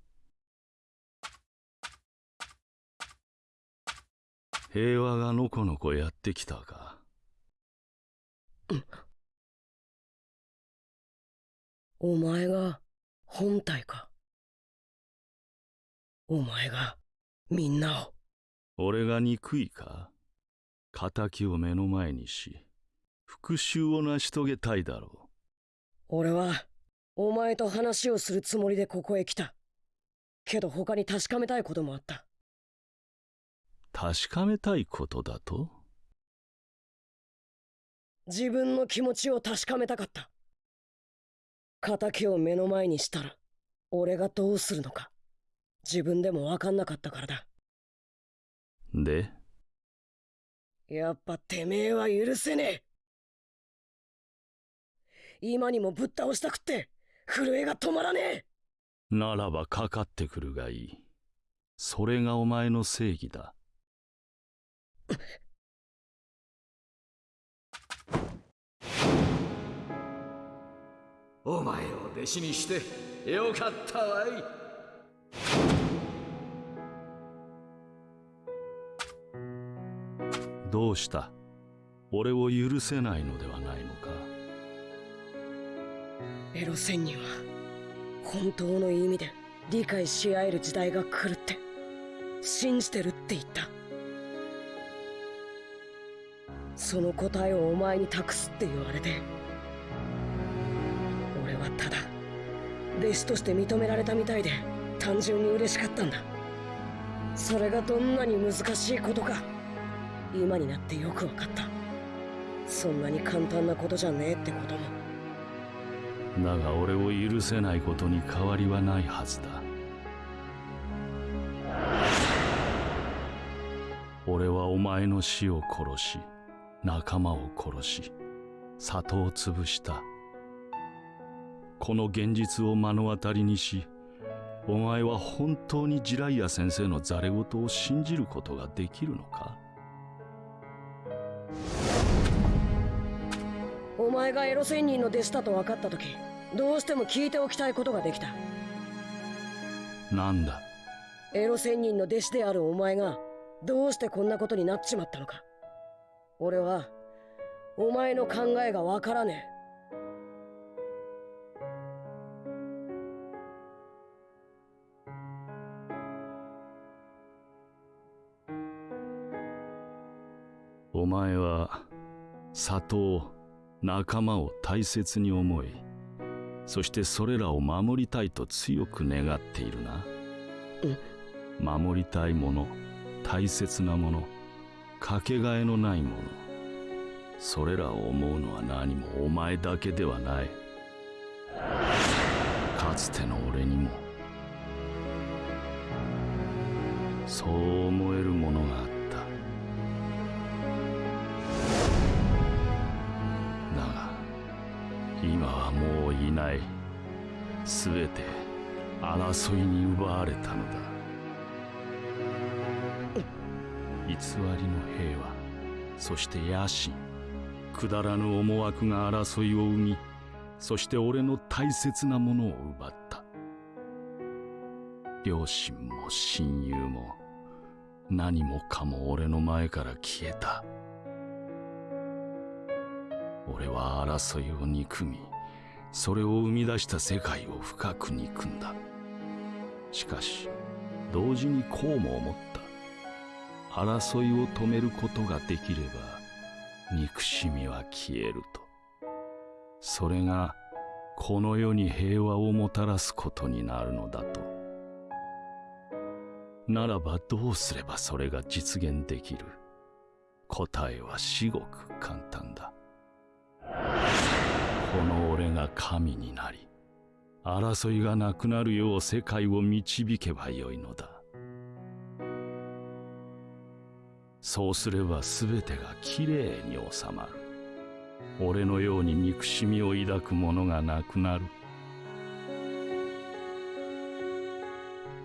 平和がのこのこやってきたか。お前が本体か。お前がみんなを。俺が憎いか？仇を目の前にし復讐を成し遂げたいだろ俺はお前と話をするつもりでここへ来た。けど他に確かめたいこともあった。う確かめたいことだと？自分の気持ちを確かめたかった。仇を目の前にしたら俺がどうするのか。自分でも分かんなかったからだ。で？やっぱてめえは許せねえ。今にもぶっ倒したくって震えが止まらねえ。ならばかかってくるがいい。それがお前の正義だ。お前を弟子にしてよかったわい。どうした？俺を許せないのではないのか？エロ仙人は本当の意味で理解し合える時代が来るって信じてるって言ったその答えをお前に託すって言われて俺はただ弟子として認められたみたいで単純に嬉しかったんだ。それがどんなに難しいことか今になってよく分かった。そんなに簡単なことじゃねえってことも。だが俺を許せないことに変わりはないはずだ。俺はお前の死を殺し仲間を殺し里を潰した。この現実を目の当たりにしお前は本当にジライア先生のザレ言を信じることができるのか？お前がエロ仙人の弟子だと分かった時どうしても聞いておきたいことができた。なんだ？エロ仙人の弟子であるお前がどうしてこんなことになっちまったのか俺はお前の考えが分からねえ。お前は里を仲間を大切に思いそしてそれらを守りたいと強く願っているな。守りたいもの大切なものかけがえのないもの。それらを思うのは何もお前だけではない。かつての俺にも。そう思えるものがあった。だが今はもういない。全て争いに奪われたのだ。偽りの平和そして野心くだらぬ思惑が争いを生みそして俺の大切なものを奪った。両親も親友も何もかも俺の前から消えた。俺は争いを憎みそれを生み出した世界を深く憎んだ。しかし同時にこうも思った。争いを止めることができれば憎しみは消えると。それがこの世に平和をもたらすことになるのだと。ならばどうすればそれが実現できる？答えは至極簡単だ。この俺が神になり争いがなくなるよう世界を導けばよいのだ。そうすれば全てがきれいに収まる。俺のように憎しみを抱く者がなくなる。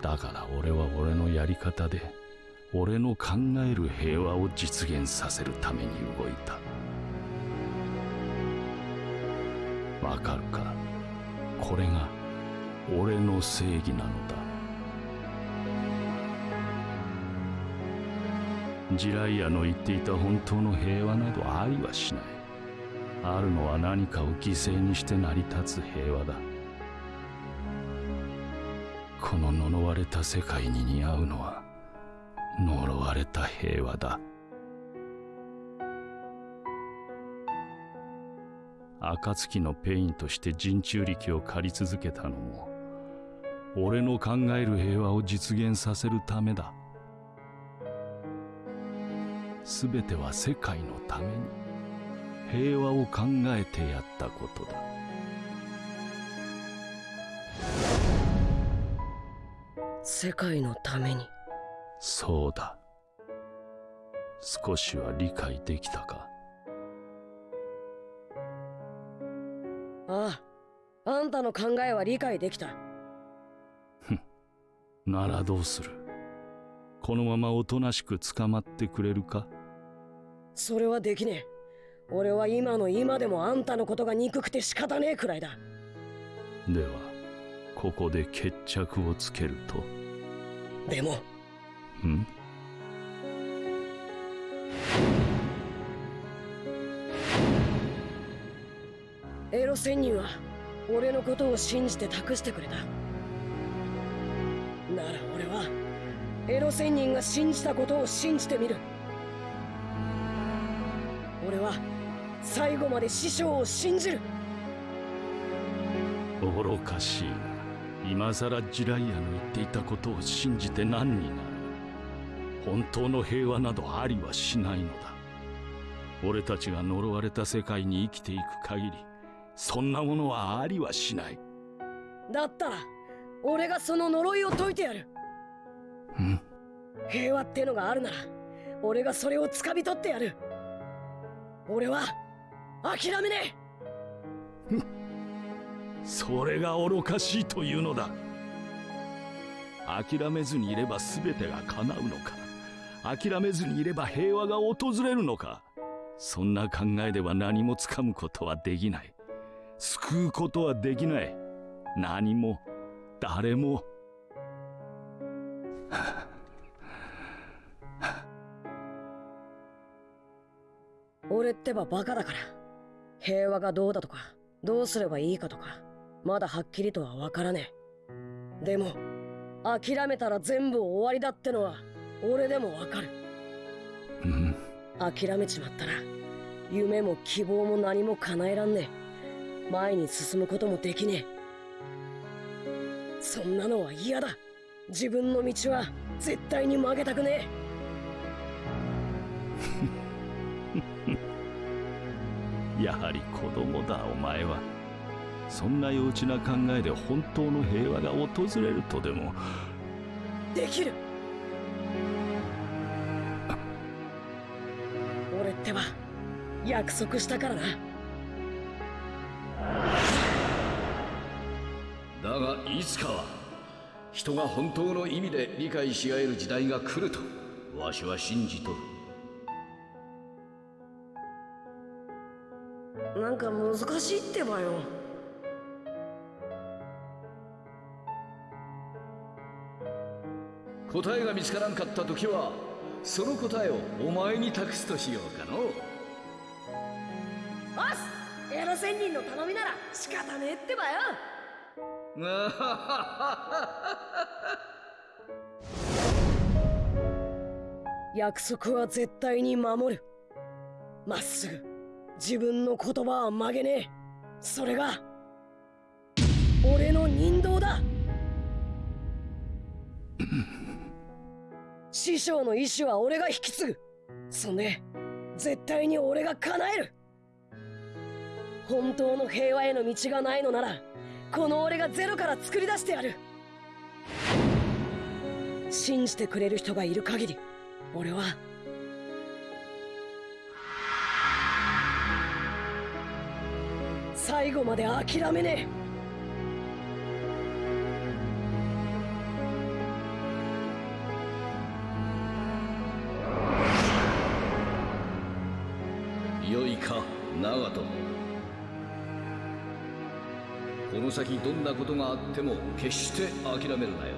だから俺は俺のやり方で俺の考える平和を実現させるために動いた。わかるか？これが俺の正義なのだ。自来也の言っていた本当の平和などありはしない。あるのは何かを犠牲にして成り立つ平和だ。この呪われた世界に似合うのは呪われた平和だ。暁のペインとして人柱力を借り続けたのも俺の考える平和を実現させるためだ。すべては世界のために平和を考えてやったことだ。世界のために。そうだ。少しは理解できたか？あああんたの考えは理解できた。ならどうする？このままおとなしく捕まってくれるか？それはできねえ。俺は今の今でもあんたのことが憎くて仕方ねえくらいだ。ではここで決着をつけると？でも。ん？エロ仙人は俺のことを信じて託してくれた。ならエロ仙人が信じたことを信じてみる。俺は最後まで師匠を信じる。愚かしい。な今さらジライアの言っていたことを信じて何になる。本当の平和などありはしないのだ。俺たちが呪われた世界に生きていく限りそんなものはありはしない。だったら俺がその呪いを解いてやるん。平和ってのがあるなら俺がそれを掴み取ってやる。俺は諦めねえ。それが愚かしいというのだ。諦めずにいれば全てが叶うのか。諦めずにいれば平和が訪れるのか。そんな考えでは何もつかむことはできない。救うことはできない。何も誰も俺ってばバカだから。平和がどうだとかどうすればいいかとかまだはっきりとは分からねえ。でも諦めたら全部終わりだってのは俺でも分かる。諦めちまったら夢も希望も何も叶えらんねえ。前に進むこともできねえ。そんなのは嫌だ。自分の道は絶対に曲げたくねえ。やはり子供だお前は。そんな幼稚な考えで本当の平和が訪れるとでも。できる。俺ってば約束したからな。だがいつかは人が本当の意味で理解し合える時代が来るとわしは信じとる。なんか難しいってばよ。答えが見つからんかった時はその答えをお前に託すとしようかの。おっすエロ仙人の頼みなら仕方ねえってばよ 約束は絶対に守る。まっすぐ。自分の言葉は曲げねえ。それが俺の人道だ。師匠の意志は俺が引き継ぐ。そんで絶対に俺が叶える。本当の平和への道がないのならこの俺がゼロから作り出してやる。信じてくれる人がいる限り俺は。最後まで諦めねえ。よいか長門。先どんなことがあっても決して諦めるなよ。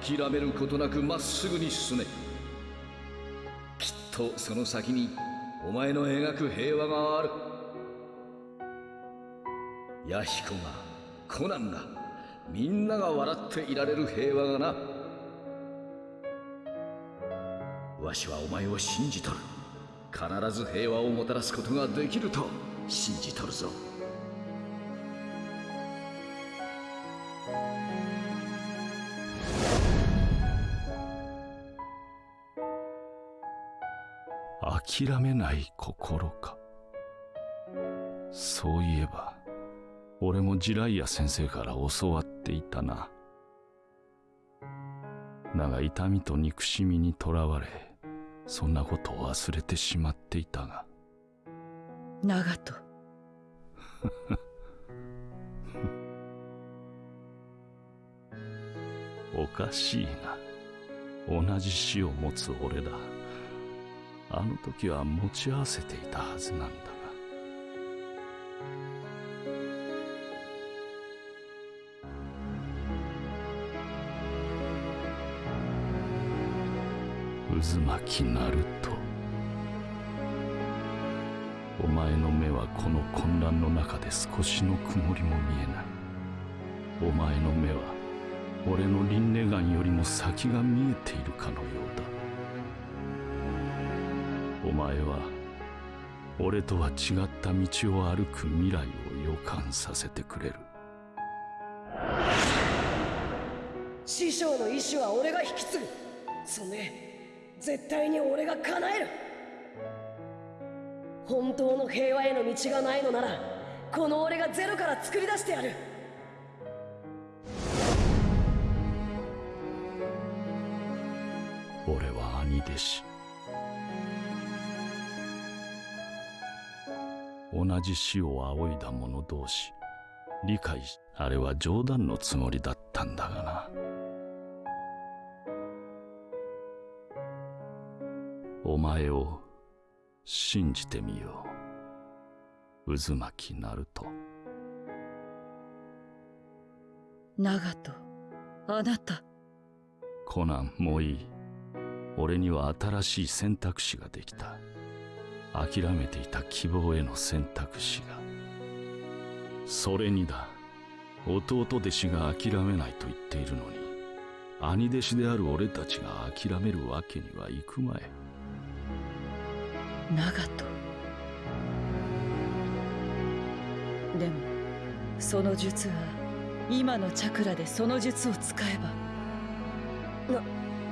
諦めることなくまっすぐに進め。きっとその先にお前の描く平和がある。弥彦がコナンがみんなが笑っていられる平和がな。わしはお前を信じとる。必ず平和をもたらすことができると信じとるぞ。諦めない心か。そういえば俺もジライア先生から教わっていたな。だが痛みと憎しみにとらわれそんなことを忘れてしまっていたが。長門。おかしいな。同じ死を持つ俺だあの時は持ち合わせていたはずなんだが。渦巻きナルトお前の目はこの混乱の中で少しの曇りも見えない。お前の目は俺の輪廻眼よりも先が見えているかのようだ。お前は俺とは違った道を歩く未来を予感させてくれる。師匠の意志は俺が引き継ぐ。そんで絶対に俺が叶える。本当の平和への道がないのならこの俺がゼロから作り出してやる。俺は兄弟子同じ死を仰いだ者同士理解しあれは冗談のつもりだったんだがな。お前を信じてみよう。渦巻きナルト長門あなた。コナンもういい。俺には新しい選択肢ができた諦めていた希望への選択肢が。それにだ弟弟子が諦めないと言っているのに兄弟子である俺たちが諦めるわけにはいくまい。長門。でもその術は今のチャクラでその術を使えば。な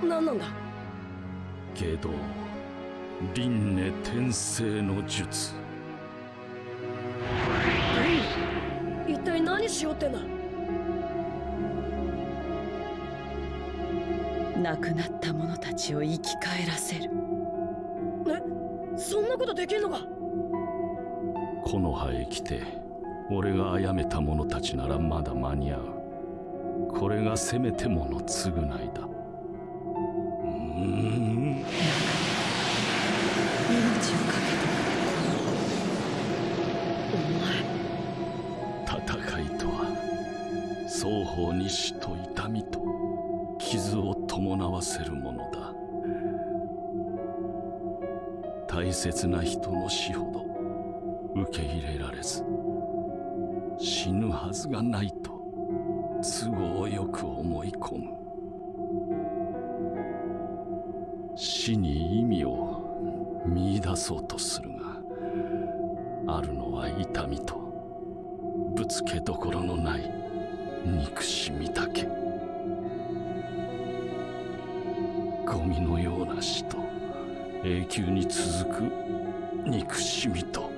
何なんだ？けど輪廻転生の術。一体何しようってんだ亡くなった者たちを生き返らせる。えそんなことできんのか。この葉へ来て俺が殺めた者たちならまだ間に合う。これがせめてもの償いだ。うーんみと傷を伴わせるものだ。大切な人の死ほど受け入れられず死ぬはずがないと都合よく思い込む。死に意味を見出そうとするがあるのは痛みとぶつけどころのない憎しみだけ。ゴミのような死と永久に続く憎しみと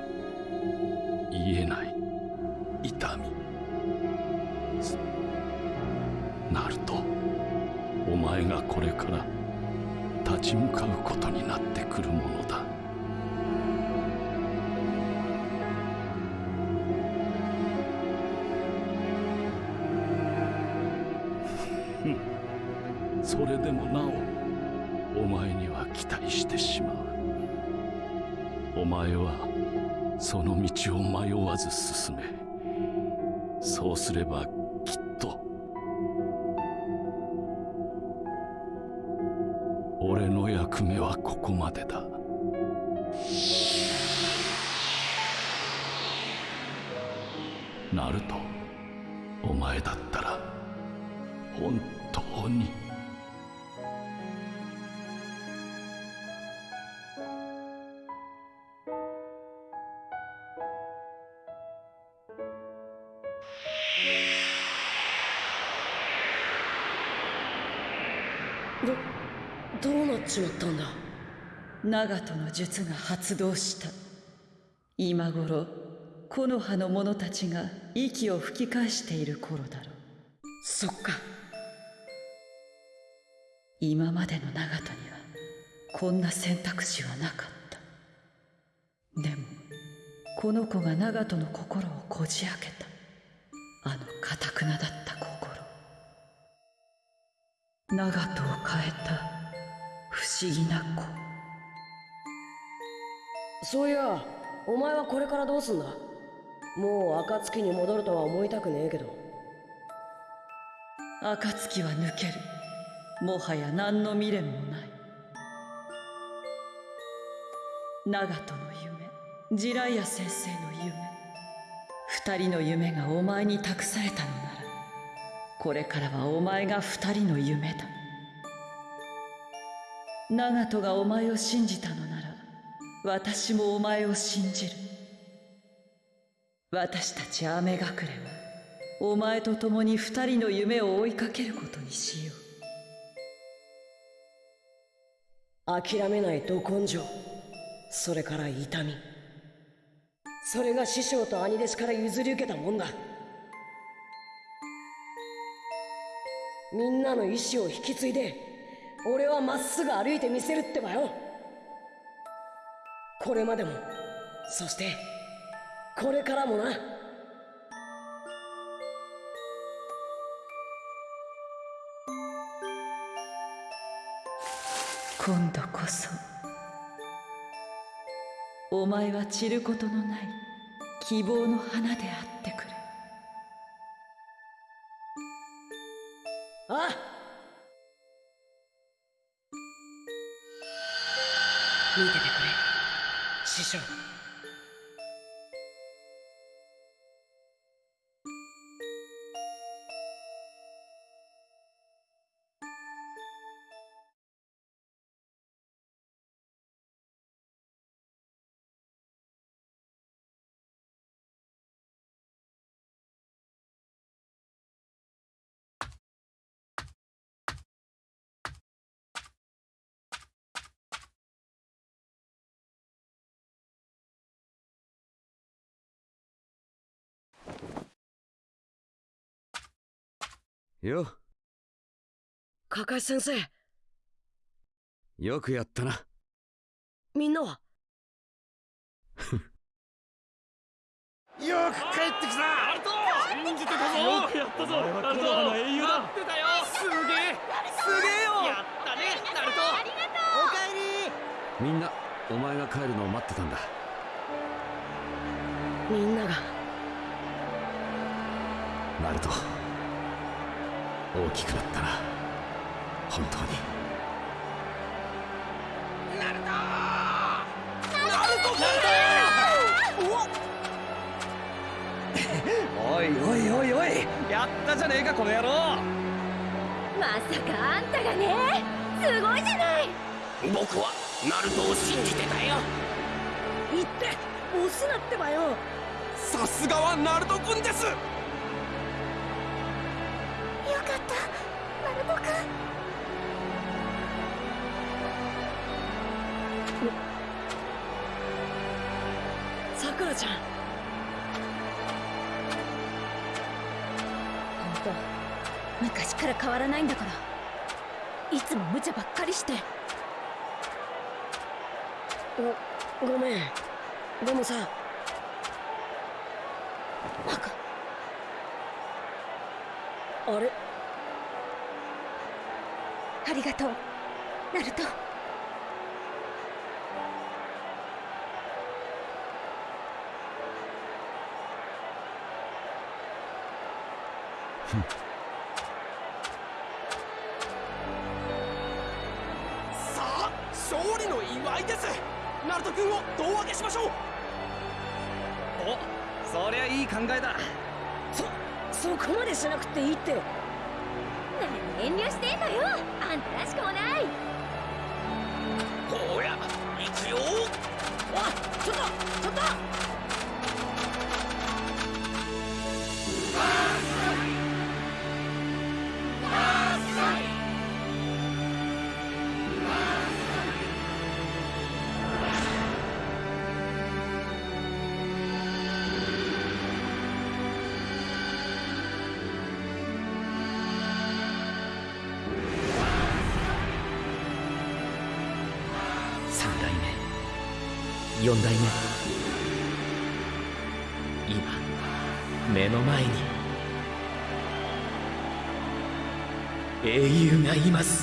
言えない。その道を迷わず進めそうすればきっと俺の役目はここまでだ。ナルトお前だったら本当に。長門の術が発動した。今頃木の葉の者たちが息を吹き返している頃だろう。そっか。今までの長門にはこんな選択肢はなかった。でもこの子が長門の心をこじ開けた。あのかたくなだった心。長門を変えた不思議な子そういやお前はこれからどうすんだ？もう暁に戻るとは思いたくねえけど。暁は抜ける。もはや何の未練もない。長門の夢ジライア先生の夢二人の夢がお前に託されたのならこれからはお前が二人の夢だ。長門がお前を信じたのなら私もお前を信じる。私たち雨隠れはお前と共に二人の夢を追いかけることにしよう。諦めないど根性。それから痛み。それが師匠と兄弟子から譲り受けたもんだ。みんなの意志を引き継いで俺はまっすぐ歩いてみせるってばよ。これまでも。そしてこれからもな。今度こそお前は散ることのない希望の花であってくれ。ああ師よ。かかし先生。よくやったな。みんなは？よく帰ってきた。ナルト信じてたぞ。よくやったぞ。お前はコノハの英雄だ。待ってたよ。すげえ。すげえよ。やったねナルト。ありがとうおかえり。みんなお前が帰るのを待ってたんだ。みんなが。ナルト大きくなったな。本当に。ナルトナルトおいおいおいおい。やったじゃねえかこの野郎。まさかあんたがね。すごいじゃない。僕はナルトを信じてたよ。言って押すなってばよ。さすがはナルト君ですさくらちゃん。本当昔から変わらないんだから。いつも無茶ばっかりして。ごごめん。でもさ。バカあれ？ありがとう。ナルトさあ勝利の祝いです。ナルト君を胴上げしましょう。おそりゃいい考えだ。そそこまでしなくていいって。何遠慮してんのよ。あんたらしくもない。ほら行くよ。おいちょっとちょっと4代目。今目の前に。英雄がいます。